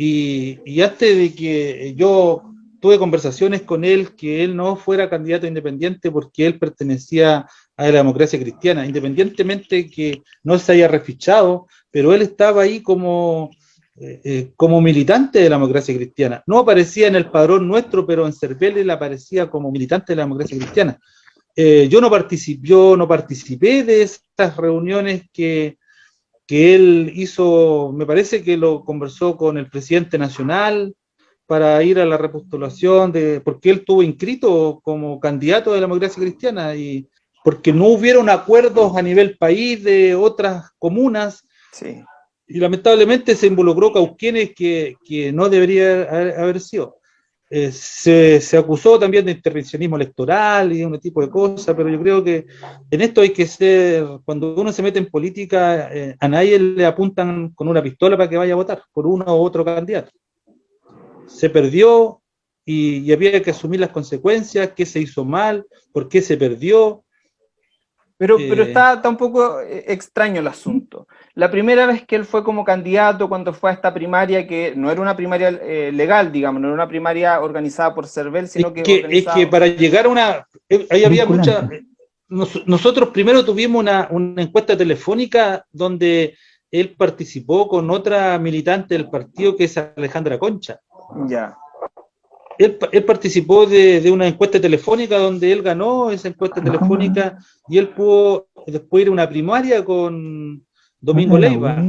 Y, y antes de que yo tuve conversaciones con él que él no fuera candidato independiente porque él pertenecía a la democracia cristiana, independientemente que no se haya refichado, pero él estaba ahí como, eh, eh, como militante de la democracia cristiana. No aparecía en el padrón nuestro, pero en Cervel él aparecía como militante de la democracia cristiana. Eh, yo, no yo no participé de estas reuniones que, que él hizo, me parece que lo conversó con el presidente nacional, para ir a la repostulación, de, porque él estuvo inscrito como candidato de la democracia cristiana y, porque no hubieron acuerdos a nivel país de otras comunas. Sí. Y lamentablemente se involucró Cauquenes que, que no debería haber, sido. Eh, se, se, acusó también de intervencionismo electoral y de un tipo de cosas, pero yo creo que en esto hay que ser, cuando uno se mete en política, eh, a nadie le apuntan con una pistola para que vaya a votar por uno u otro candidato. Se perdió y, y había que asumir las consecuencias, qué se hizo mal, por qué se perdió, pero, pero está, está, un poco extraño el asunto. La primera vez que él fue como candidato, cuando fue a esta primaria, que no era una primaria eh, legal, digamos, no era una primaria organizada por CERVEL, sino es que... que. Es que para llegar a una... Ahí había mucha... Nos, nosotros primero tuvimos una, una encuesta telefónica donde él participó con otra militante del partido que es Alejandra Concha. Ya. Él, él, participó de, de, una encuesta telefónica donde él ganó esa encuesta telefónica y él pudo después ir a una primaria con Domingo Leiva.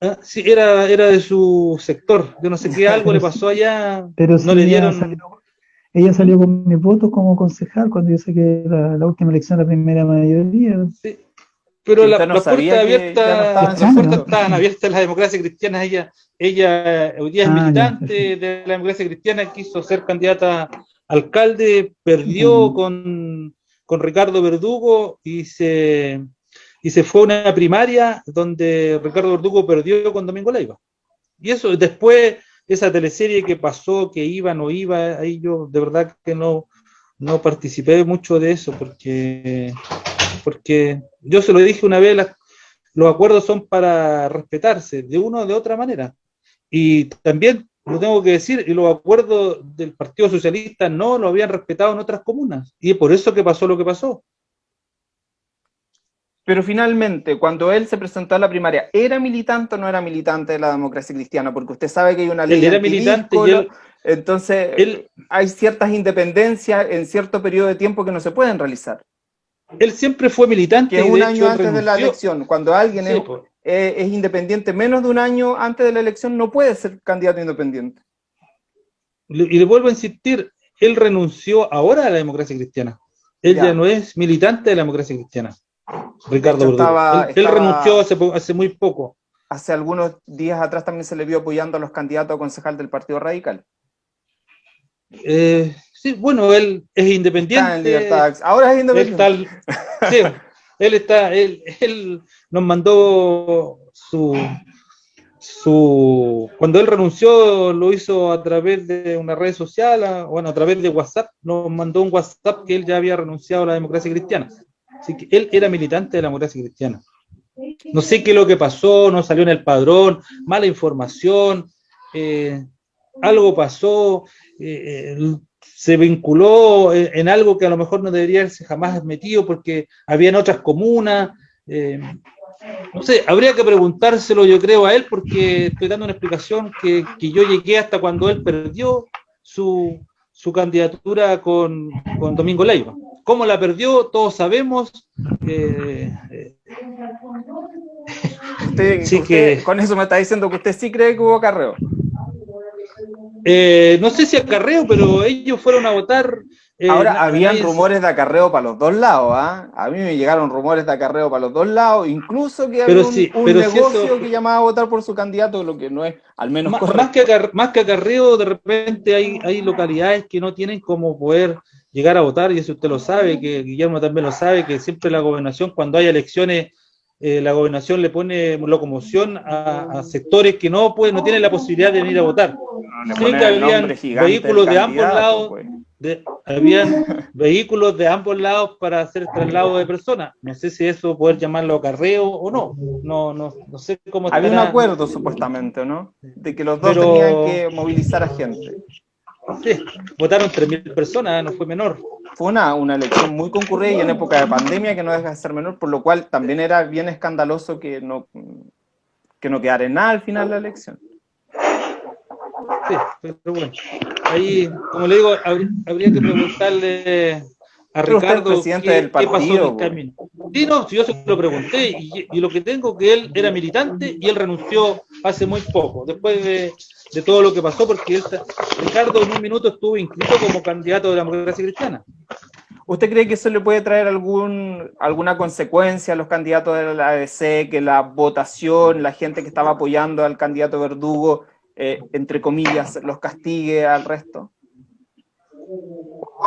Ah, sí, era, era de su sector. Yo no sé qué <laughs> algo le pasó allá. Pero no sí, le dieron. Ella salió, ella salió, con mis votos como concejal cuando yo saqué la, la última elección, la primera mayoría. Sí. Pero la, no las puertas abiertas, no las puertas estaban abiertas la democracia cristiana. Ella, ella hoy día es ah, militante ya, de la democracia cristiana, quiso ser candidata a alcalde, perdió con, con Ricardo Verdugo y se, y se fue a una primaria donde Ricardo Verdugo perdió con Domingo Leiva. Y eso, después, esa teleserie que pasó, que iba, no iba, ahí yo de verdad que no, no participé mucho de eso, porque, porque yo se lo dije una vez, los acuerdos son para respetarse de una o de otra manera. Y también lo tengo que decir, y los acuerdos del Partido Socialista no lo habían respetado en otras comunas. Y es por eso que pasó lo que pasó. Pero finalmente, cuando él se presentó a la primaria, ¿era militante o no era militante de la democracia cristiana? Porque usted sabe que hay una ley. Él era militante y él, entonces él, hay ciertas independencias en cierto periodo de tiempo que no se pueden realizar. Él siempre fue militante. Que un año antes renunció. de la elección, cuando alguien sí, es, pues. eh, es, independiente menos de un año antes de la elección, no puede ser candidato independiente. Y le vuelvo a insistir, él renunció ahora a la democracia cristiana. Él ya, ya no es militante de la democracia cristiana. Ricardo. Estaba, él, estaba, él, renunció hace, hace, muy poco. Hace algunos días atrás también se le vio apoyando a los candidatos a concejal del Partido Radical. Eh, sí, bueno, él es independiente. Ahora es independiente. Él está, sí, él, está él, él, nos mandó su, su... Cuando él renunció lo hizo a través de una red social, bueno, a través de WhatsApp, nos mandó un WhatsApp que él ya había renunciado a la democracia cristiana. Así que él era militante de la democracia cristiana. No sé qué es lo que pasó, no salió en el padrón, mala información, eh, algo pasó, eh, eh, se vinculó en, en, algo que a lo mejor no debería haberse jamás metido porque habían otras comunas. Eh, no sé, habría que preguntárselo yo creo a él porque estoy dando una explicación que, que yo llegué hasta cuando él perdió su, su candidatura con, con Domingo Leiva. ¿Cómo la perdió? Todos sabemos. Eh, eh. <laughs> Usted, sí usted, que, con eso me está diciendo que usted sí cree que hubo acarreo. Eh, no sé si acarreo, pero ellos fueron a votar. Eh, Ahora, habían rumores de acarreo para los dos lados, ¿ah? A mí me llegaron rumores de acarreo para los dos lados, incluso que había un, sí, un negocio si eso... que llamaba a votar por su candidato, lo que no es, al menos más, más que, acarreo, más que acarreo, de repente hay, hay localidades que no tienen como poder llegar a votar, y eso usted lo sabe, que Guillermo también lo sabe, que siempre la gobernación, cuando hay elecciones, eh, la gobernación le pone locomoción a, a, sectores que no pueden, no tienen la posibilidad de venir a votar. No, sí que habían vehículos de ambos lados, pues. de, habían vehículos de ambos lados para hacer traslado de personas. No sé si eso poder llamarlo acarreo o no. No, no, no sé cómo. Había un acuerdo supuestamente, ¿no? De que los dos Pero... tenían que movilizar a gente. Sí, votaron 3.000 personas, no fue menor. Fue una, una elección muy concurrida y en época de pandemia que no deja de ser menor, por lo cual también era bien escandaloso que no, que no quedara en nada al final la elección. Sí, pero bueno, ahí, como le digo, habría, habría que preguntarle a Ricardo qué, del partido, qué, pasó en el camino. Sí, no, yo se lo pregunté y, y, lo que tengo que él era militante y él renunció hace muy poco, después de, de todo lo que pasó, porque él, Ricardo en un minuto estuvo inscrito como candidato de la democracia cristiana. ¿Usted cree que eso le puede traer algún, alguna consecuencia a los candidatos de la ADC, que la votación, la gente que estaba apoyando al candidato Verdugo, eh, entre comillas, los castigue al resto?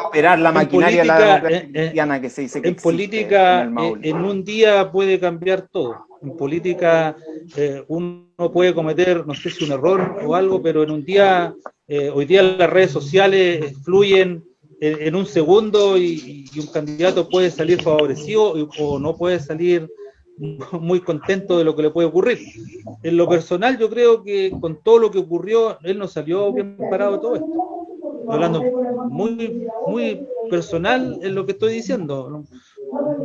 Operar la maquinaria la que se dice que En política, en, un día puede cambiar todo. En política uno puede cometer, no sé si un error o algo, pero en un día, hoy día las redes sociales fluyen en, un segundo y, un candidato puede salir favorecido o no puede salir <laughs> muy contento de lo que le puede ocurrir. En lo personal, yo creo que con todo lo que ocurrió, él no salió bien parado todo esto. Hablando muy, muy personal en lo que estoy diciendo.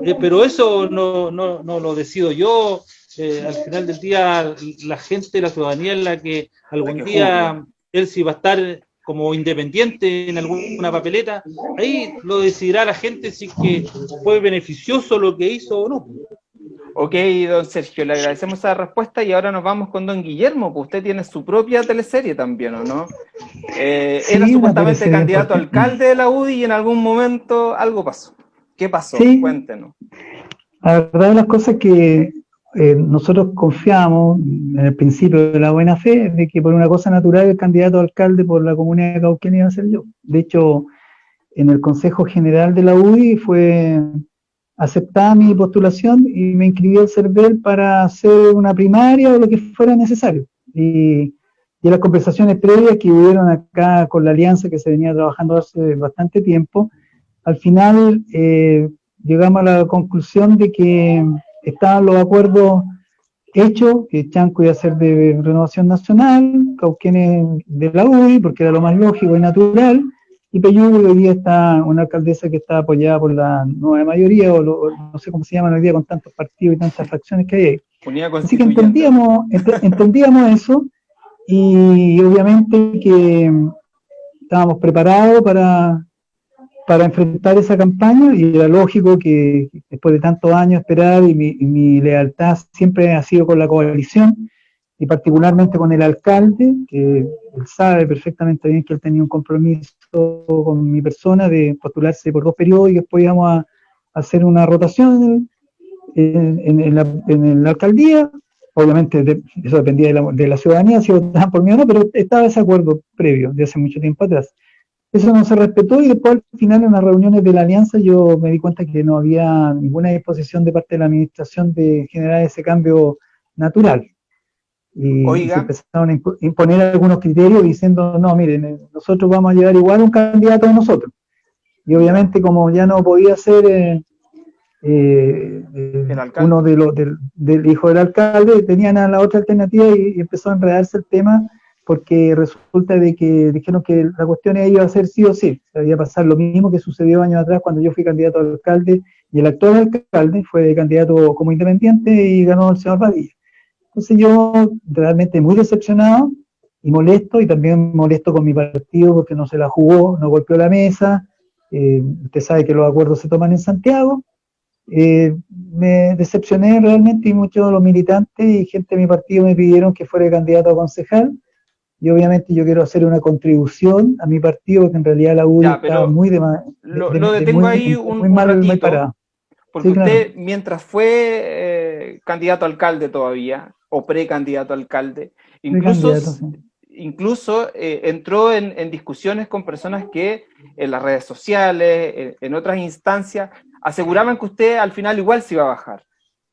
Eh, pero eso no, no, no, lo decido yo. Eh, al final del día, la gente, la ciudadanía es la que algún día él sí va a estar como independiente en alguna papeleta, ahí lo decidirá la gente si que fue beneficioso lo que hizo o no. Ok, don Sergio, le agradecemos esa respuesta y ahora nos vamos con don Guillermo, pues usted tiene su propia teleserie también, ¿o no? Eh, era supuestamente candidato a alcalde de la UDI y en algún momento algo pasó. ¿Qué pasó? Cuéntenos. La verdad de las cosas que eh, nosotros confiamos en el principio de la buena fe de que por una cosa natural el candidato a alcalde por la comunidad de Cauquén iba a ser yo. De hecho, en el Consejo General de la UDI fue aceptada mi postulación y me inscribí al CERVEL para hacer una primaria o lo que fuera necesario. Y, y las conversaciones previas que hubieron acá con la alianza que se venía trabajando hace bastante tiempo, al final eh, llegamos a la conclusión de que estaban los acuerdos hechos, que Chanco iba a ser de Renovación Nacional, Cauquenes de la UDI, porque era lo más lógico y natural, y Peyú hoy día está una alcaldesa que está apoyada por la nueva mayoría, o, no sé cómo se llaman hoy día con tantos partidos y tantas fracciones que hay ahí. Así que entendíamos, entendíamos eso, y obviamente que estábamos preparados para, para enfrentar esa campaña y era lógico que después de tantos años esperar y mi, lealtad siempre ha sido con la coalición y particularmente con el alcalde, que él sabe perfectamente bien que él tenía un compromiso con mi persona de postularse por dos periodos y después íbamos a, hacer una rotación en, la, alcaldía. Obviamente eso dependía de la, de la ciudadanía, si votaban por mí o no, pero estaba ese acuerdo previo de hace mucho tiempo atrás. Eso no se respetó y después al final en las reuniones de la alianza yo me di cuenta que no había ninguna disposición de parte de la administración de generar ese cambio natural. Y se empezaron a imponer algunos criterios diciendo, no, miren, eh, nosotros vamos a llevar igual un candidato a nosotros. Y obviamente como ya no podía ser eh, eh, uno de los del, hijo del alcalde, tenían a la otra alternativa y empezó a enredarse el tema porque resulta de que dijeron que la cuestión iba a ser sí o sí, se iba a pasar lo mismo que sucedió años atrás cuando yo fui candidato a alcalde y el actual alcalde fue candidato como independiente y ganó el señor Padilla. Entonces yo realmente muy decepcionado y molesto, y también molesto con mi partido porque no se la jugó, no golpeó la mesa, eh, usted sabe que los acuerdos se toman en Santiago, eh, me decepcioné realmente y muchos de los militantes y gente de mi partido me pidieron que fuera candidato a concejal, y obviamente yo quiero hacer una contribución a mi partido, porque en realidad la UDI está muy de, Lo, lo detengo ahí un, muy mal, ratito, muy porque usted, mientras fue eh, candidato a alcalde todavía, o precandidato a alcalde, incluso, incluso eh, entró en, discusiones con personas que en las redes sociales, en otras instancias, aseguraban que usted al final igual se iba a bajar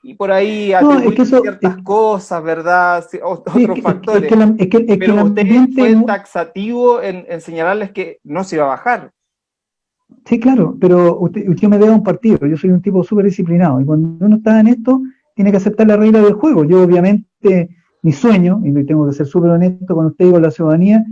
y por ahí no, ciertas cosas, ¿verdad? otros factores. Es que, Pero usted fue taxativo en, señalarles que no se iba a bajar. Sí, claro, pero usted, usted me debe un partido, yo soy un tipo súper disciplinado, y cuando uno está en esto, tiene que aceptar la regla del juego. Yo obviamente, mi sueño, y tengo que ser súper honesto con usted y con la ciudadanía,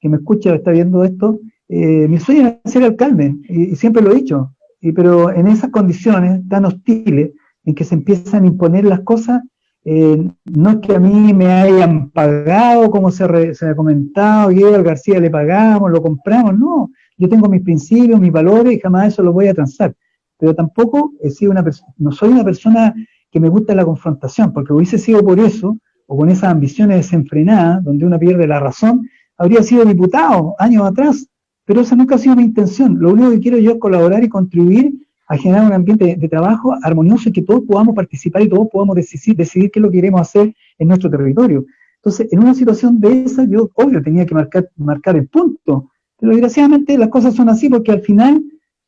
que me escucha, está viendo esto, eh, mi sueño es ser alcalde, y, siempre lo he dicho, y, pero en esas condiciones tan hostiles, en que se empiezan a imponer las cosas, eh, no es que a mí me hayan pagado, como se, ha comentado, y al García le pagamos, lo compramos, no, yo tengo mis principios, mis valores y jamás eso lo voy a transar. Pero tampoco he sido una no soy una persona que me gusta la confrontación, porque hubiese sido por eso, o con esas ambiciones desenfrenadas, donde uno pierde la razón, habría sido diputado años atrás, pero esa nunca ha sido mi intención. Lo único que quiero yo es colaborar y contribuir a generar un ambiente de, trabajo armonioso y que todos podamos participar y todos podamos decidir, decidir qué es lo que queremos hacer en nuestro territorio. Entonces, en una situación de esa, yo, obvio, tenía que marcar, marcar el punto. Pero desgraciadamente las cosas son así porque al final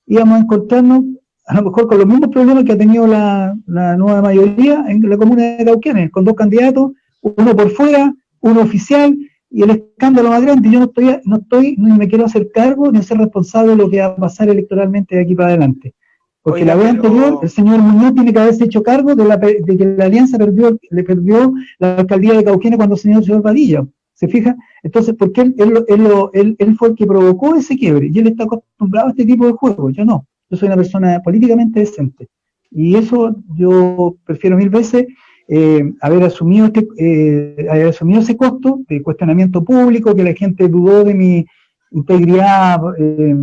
íbamos a encontrarnos a lo mejor con los mismos problemas que ha tenido la, nueva mayoría en la comuna de Cauquenes, con dos candidatos, uno por fuera, uno oficial, y el escándalo más grande. Yo no estoy, no estoy, ni me quiero hacer cargo ni ser responsable de lo que va a pasar electoralmente de aquí para adelante. Porque la vez anterior, el señor Muñoz tiene que haberse hecho cargo de, la, de que la alianza perdió, le perdió la alcaldía de Cauquenes cuando el señor señor Padilla. ¿Se fija? Entonces, porque él, él, él, fue el que provocó ese quiebre y él está acostumbrado a este tipo de juegos, yo no. Yo soy una persona políticamente decente. Y eso yo prefiero mil veces eh, haber, asumido este, eh, haber asumido ese costo de cuestionamiento público, que la gente dudó de mi integridad, eh,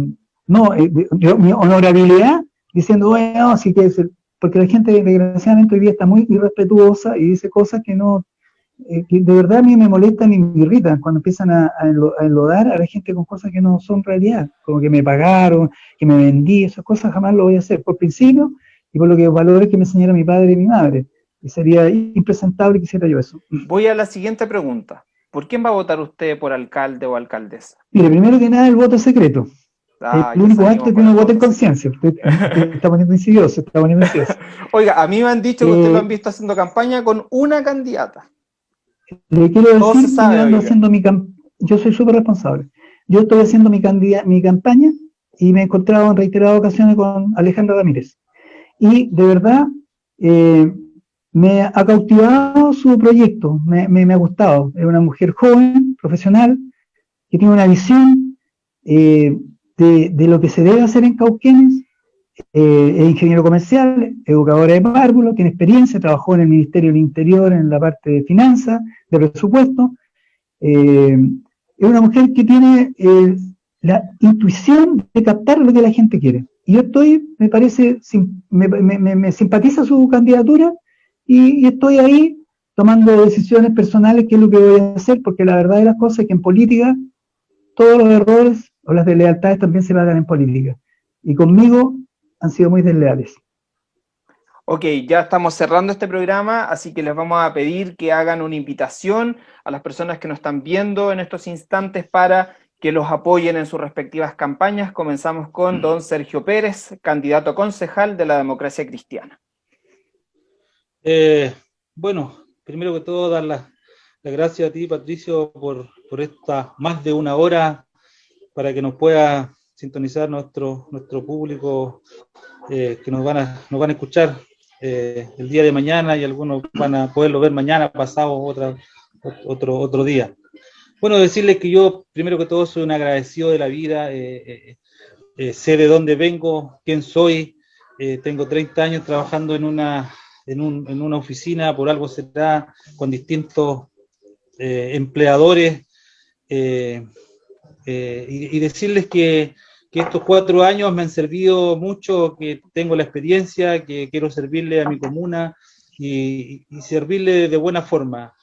no, de, mi honorabilidad, diciendo, bueno, así que porque la gente desgraciadamente hoy día está muy irrespetuosa y dice cosas que no, que de verdad a mí me molestan y me irritan cuando empiezan a, enlodar a la gente con cosas que no son realidad, como que me pagaron, que me vendí, esas cosas jamás lo voy a hacer, por principio y por lo que valores que me enseñaron mi padre y mi madre. Y sería impresentable que hiciera yo eso. Voy a la siguiente pregunta. ¿Por quién va a votar usted por alcalde o alcaldesa? Mire, primero que nada, el voto secreto. Ah, el único acto que uno vote en conciencia. Usted, <laughs> está poniendo insidioso, está poniendo insidioso. Oiga, a mí me han dicho que usted lo eh, han visto haciendo campaña con una candidata. Le quiero decir yo haciendo mi yo soy súper responsable. Yo estoy haciendo mi, mi campaña y me he encontrado en reiteradas ocasiones con Alejandra Ramírez. Y de verdad, eh, me ha cautivado su proyecto, me, ha gustado. Es una mujer joven, profesional, que tiene una visión eh, de, lo que se debe hacer en Cauquenes. Eh, es ingeniero comercial, educadora de párvulo, tiene experiencia, trabajó en el Ministerio del Interior en la parte de finanzas, de presupuesto. Eh, es una mujer que tiene la intuición de captar lo que la gente quiere. Y yo estoy, me parece, me, me simpatiza su candidatura y, estoy ahí tomando decisiones personales, qué es lo que voy a hacer, porque la verdad de las cosas es que en política todos los errores las deslealtades también se pagan en política. Y conmigo han sido muy desleales. Ok, ya estamos cerrando este programa, así que les vamos a pedir que hagan una invitación a las personas que nos están viendo en estos instantes para que los apoyen en sus respectivas campañas. Comenzamos con don Sergio Pérez, candidato concejal de la democracia cristiana. Eh, bueno, primero que todo, dar las gracias a ti, Patricio, por, por esta más de una hora para que nos pueda sintonizar nuestro, nuestro público eh, que nos van a, nos van a escuchar eh, el día de mañana y algunos van a poderlo ver mañana, pasado, otra, otro, otro día. Bueno, decirles que yo, primero que todo, soy un agradecido de la vida, sé de dónde vengo, quién soy, tengo 30 años trabajando en una en, un, en una oficina, por algo se da con distintos eh, empleadores, eh, eh, y, decirles que, que, estos cuatro años me han servido mucho, que tengo la experiencia, que quiero servirle a mi comuna y, servirle de buena forma.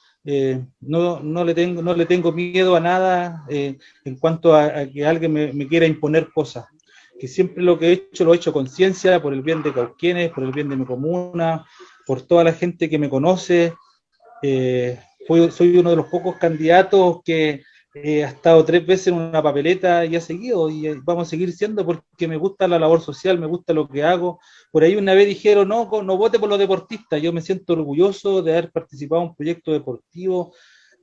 no, no, le tengo, no le tengo miedo a nada en cuanto a, que alguien me, me, quiera imponer cosas. Que siempre lo que he hecho lo he hecho con ciencia, por el bien de Cauquienes, por el bien de mi comuna, por toda la gente que me conoce. Eh, soy uno de los pocos candidatos que eh, ha estado tres veces en una papeleta y ha seguido, y eh, vamos a seguir siendo porque me gusta la labor social, me gusta lo que hago. Por ahí una vez dijeron, no, no vote por los deportistas. Yo me siento orgulloso de haber participado en un proyecto deportivo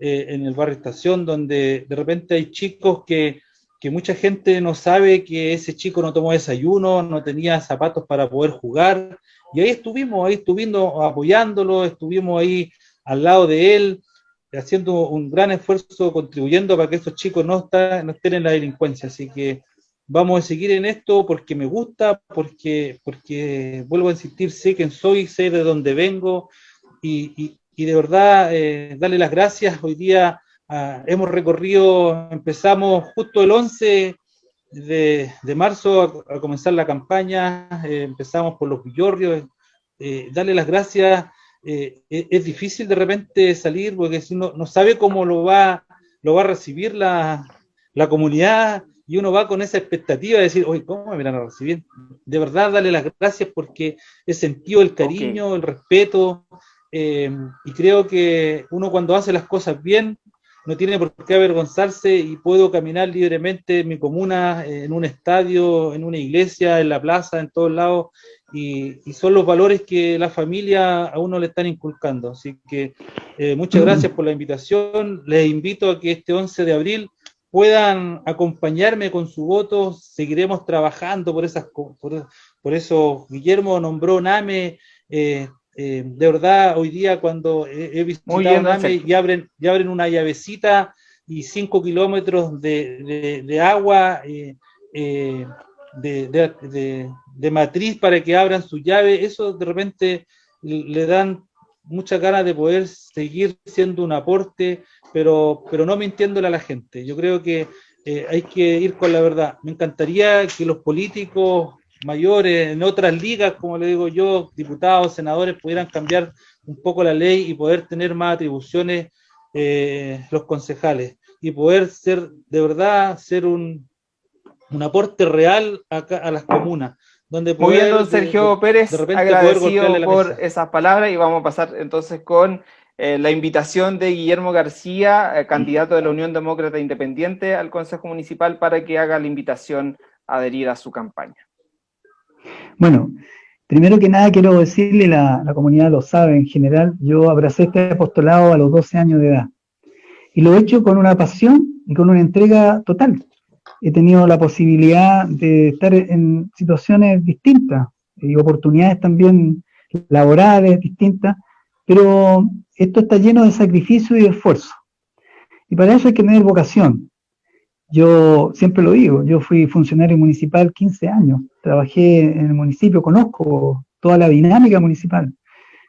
en el barrio Estación, donde de repente hay chicos que, que mucha gente no sabe que ese chico no tomó desayuno, no tenía zapatos para poder jugar, y ahí estuvimos, ahí estuvimos apoyándolo, estuvimos ahí al lado de él, haciendo un gran esfuerzo, contribuyendo para que estos chicos no, no estén en la delincuencia. Así que vamos a seguir en esto porque me gusta, porque, porque vuelvo a insistir, sé quién soy, sé de dónde vengo y, de verdad eh, darle las gracias. Hoy día ah, hemos recorrido, empezamos justo el 11 de, marzo a, comenzar la campaña, eh, empezamos por los villorrios, eh, darle las gracias, eh, es, difícil de repente salir porque si uno no sabe cómo lo va, lo va a recibir la, la comunidad y uno va con esa expectativa de decir, oye, ¿cómo me van a recibir? De verdad, darle las gracias porque he sentido el cariño, el respeto y creo que uno cuando hace las cosas bien, no tiene por qué avergonzarse y puedo caminar libremente en mi comuna, en un estadio, en una iglesia, en la plaza, en todos lados, y, son los valores que la familia a uno le están inculcando. Así que eh, muchas gracias por la invitación. Les invito a que este 11 de abril puedan acompañarme con su voto. Seguiremos trabajando por esas por, por eso. Guillermo nombró NAME. Eh, eh, de verdad, hoy día cuando he, visitado NAME y abren, y abren una llavecita y cinco kilómetros de, de, agua de, de, matriz para que abran su llave, eso de repente le dan muchas ganas de poder seguir siendo un aporte, pero, pero no mintiéndole a la gente. Yo creo que eh, hay que ir con la verdad. Me encantaría que los políticos mayores en otras ligas, como le digo yo, diputados, senadores, pudieran cambiar un poco la ley y poder tener más atribuciones eh, los concejales y poder ser, de verdad, ser un, un aporte real a, a las comunas. Donde Muy bien, don Sergio Pérez, agradecido por esas palabras y vamos a pasar entonces con eh, la invitación de Guillermo García, eh, candidato de la Unión Demócrata Independiente al Consejo Municipal, para que haga la invitación a adherir a su campaña. Bueno, primero que nada quiero decirle, la, la comunidad lo sabe en general, yo abracé este apostolado a los 12 años de edad y lo he hecho con una pasión y con una entrega total he tenido la posibilidad de estar en situaciones distintas y oportunidades también laborales distintas, pero esto está lleno de sacrificio y de esfuerzo. Y para eso hay que tener vocación. Yo siempre lo digo, yo fui funcionario municipal 15 años, trabajé en el municipio, conozco toda la dinámica municipal.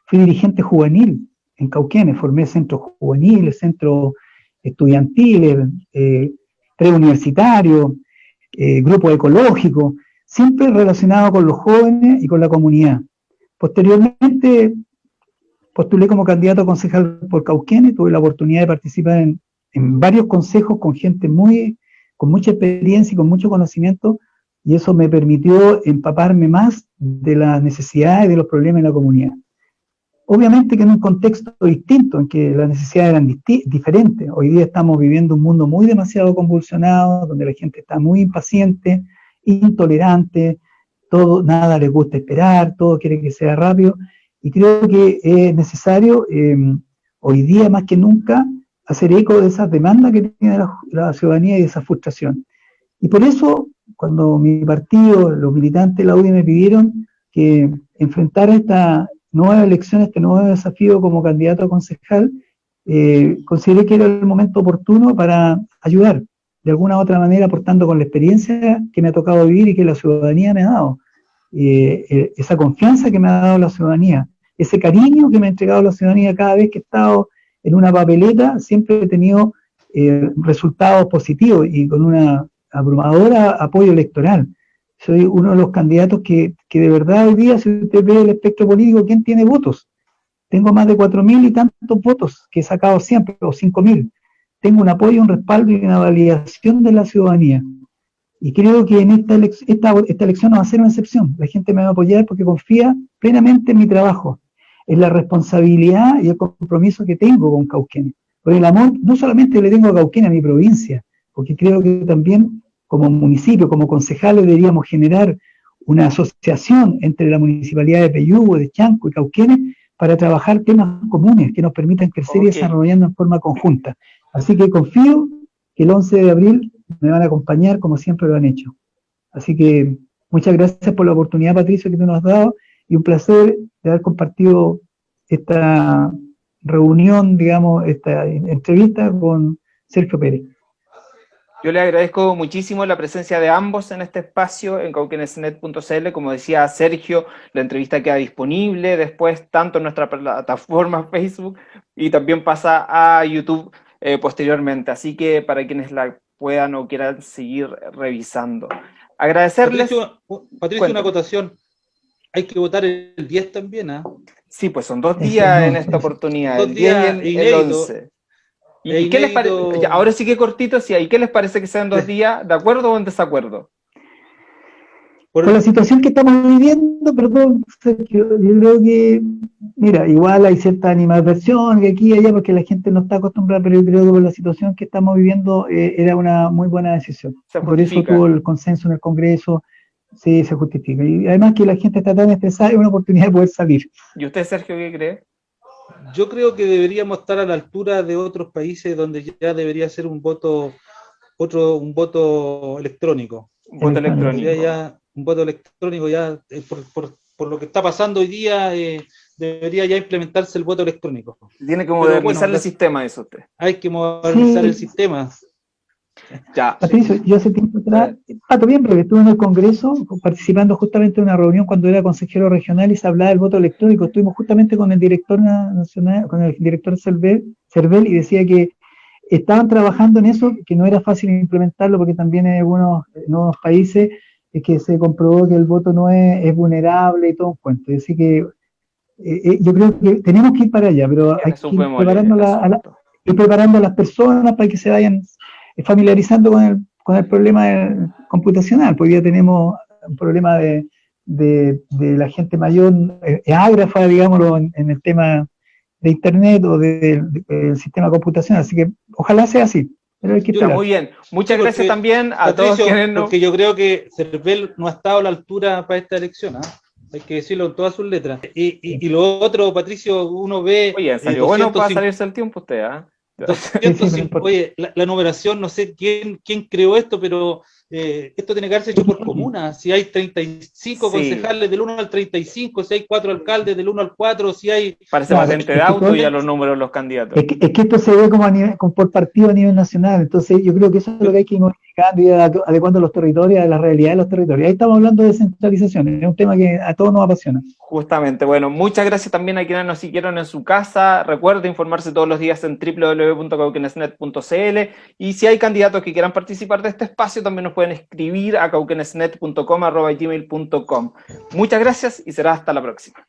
Fui dirigente juvenil en Cauquenes, formé centros juveniles, centros estudiantiles, eh, preuniversitario, eh, grupo ecológico, siempre relacionado con los jóvenes y con la comunidad. Posteriormente postulé como candidato a concejal por Cauquenes, tuve la oportunidad de participar en, varios consejos con gente muy, con mucha experiencia y con mucho conocimiento, y eso me permitió empaparme más de las necesidades y de los problemas de la comunidad. Obviamente que en un contexto distinto, en que las necesidades eran diferentes. Hoy día estamos viviendo un mundo muy demasiado convulsionado, donde la gente está muy impaciente, intolerante, todo, nada le gusta esperar, todo quiere que sea rápido. Y creo que es necesario, em, hoy día más que nunca, hacer eco de esas demandas que tiene la, ciudadanía y de esa frustración. Y por eso, cuando mi partido, los militantes de la UDI me pidieron que enfrentara esta, nueva elección, este nuevo desafío como candidato a concejal, eh, consideré que era el momento oportuno para ayudar, de alguna u otra manera, aportando con la experiencia que me ha tocado vivir y que la ciudadanía me ha dado, eh, eh, esa confianza que me ha dado la ciudadanía, ese cariño que me ha entregado la ciudadanía cada vez que he estado en una papeleta, siempre he tenido resultados positivos y con una abrumadora apoyo electoral soy uno de los candidatos que, de verdad hoy día, si usted ve el espectro político, ¿quién tiene votos? Tengo más de cuatro mil y tantos votos que he sacado siempre, o cinco mil. Tengo un apoyo, un respaldo y una validación de la ciudadanía. Y creo que en esta, esta, esta elección no va a ser una excepción. La gente me va a apoyar porque confía plenamente en mi trabajo, en la responsabilidad y el compromiso que tengo con Cauquenes. Por el amor, no solamente le tengo a Cauquenes, a mi provincia, porque creo que también como municipio, como concejales, deberíamos generar una asociación entre la municipalidad de Peyúgo, de Chanco y Cauquenes para trabajar temas comunes que nos permitan crecer y desarrollando en forma conjunta. Así que confío que el 11 de abril me van a acompañar como siempre lo han hecho. Así que muchas gracias por la oportunidad, Patricio, que tú nos has dado y un placer de haber compartido esta reunión, digamos, esta entrevista con Sergio Pérez. Yo le agradezco muchísimo la presencia de ambos en este espacio en cauquenesnet.cl. Como decía Sergio, la entrevista queda disponible después tanto en nuestra plataforma <laughs> Facebook y también pasa a YouTube eh, posteriormente. Así que para quienes la puedan o quieran seguir revisando. Agradecerles... Patricio, una acotación. Hay que votar el 10 también, ¿ah? Sí, pues son dos días en esta oportunidad, el 10 y el 11. ¿Y qué les parece? Ahora sí que cortito, sí, ¿y qué les parece que sean dos días? ¿De acuerdo o en desacuerdo? por, la situación que estamos viviendo, perdón, Sergio, yo creo que, mira, igual hay cierta animadversión que aquí y allá porque la gente no está acostumbrada, pero yo creo que por la situación que estamos viviendo eh, era una muy buena decisión. Por eso tuvo el consenso en el Congreso, sí, se justifica. Y además que la gente está tan estresada, es una oportunidad de poder salir. ¿Y usted, Sergio, qué cree? Yo creo que deberíamos estar a la altura de otros países donde ya debería ser un voto, otro, un voto electrónico. Un voto electrónico. Ya, un voto electrónico ya, eh, por, lo que está pasando hoy día, eh, debería ya implementarse el voto electrónico. Tiene que modernizar el sistema eso usted. Hay que modernizar el sistema. Ya. Patricio, yo hace tiempo atrás, Pato, bien porque estuve en el Congreso participando justamente en una reunión cuando era consejero regional y se hablaba del voto electrónico. Estuvimos justamente con el director nacional, con el director Cervel, y decía que estaban trabajando en eso, que no era fácil implementarlo porque también en algunos nuevos países es que se comprobó que el voto no es, vulnerable y todo un cuento. Decir que eh, eh, yo creo que tenemos que ir para allá, pero hay que ir preparando, a ir preparando a las personas para que se vayan familiarizando con el, con el problema computacional, porque ya tenemos un problema de, de, la gente mayor, eh, ágrafa, digámoslo, en, el tema de Internet o del sistema computacional, así que ojalá sea así. Pero hay que muy bien, muchas gracias también a todos quienes no... Porque yo creo que Cervel no ha estado a la altura para esta elección, ¿ah? hay que decirlo en todas sus letras. Y, y, lo otro, Patricio, uno ve... Oye, salió bueno para salirse el tiempo usted, ¿ah? <laughs> oye, la, numeración, no sé quién, quién creó esto, pero eh, esto tiene que haberse hecho por comuna. Si hay 35 concejales del 1 al 35, si hay 4 alcaldes del 1 al 4, si hay... Parece más gente de auto y a los números los candidatos. Es que, esto se ve como, a nivel, como por partido a nivel nacional, entonces yo creo que eso es lo que hay que ir modificando y adecuando los territorios a la realidad de los territorios. Ahí estamos hablando de descentralización, es un tema que a todos nos apasiona. Justamente, bueno, muchas gracias también a quienes nos siguieron en su casa. Recuerde informarse todos los días en www.cauquenesnet.cl y si hay candidatos que quieran participar de este espacio, también nos pueden escribir a cauquenesnet.com, Muchas gracias y será hasta la próxima.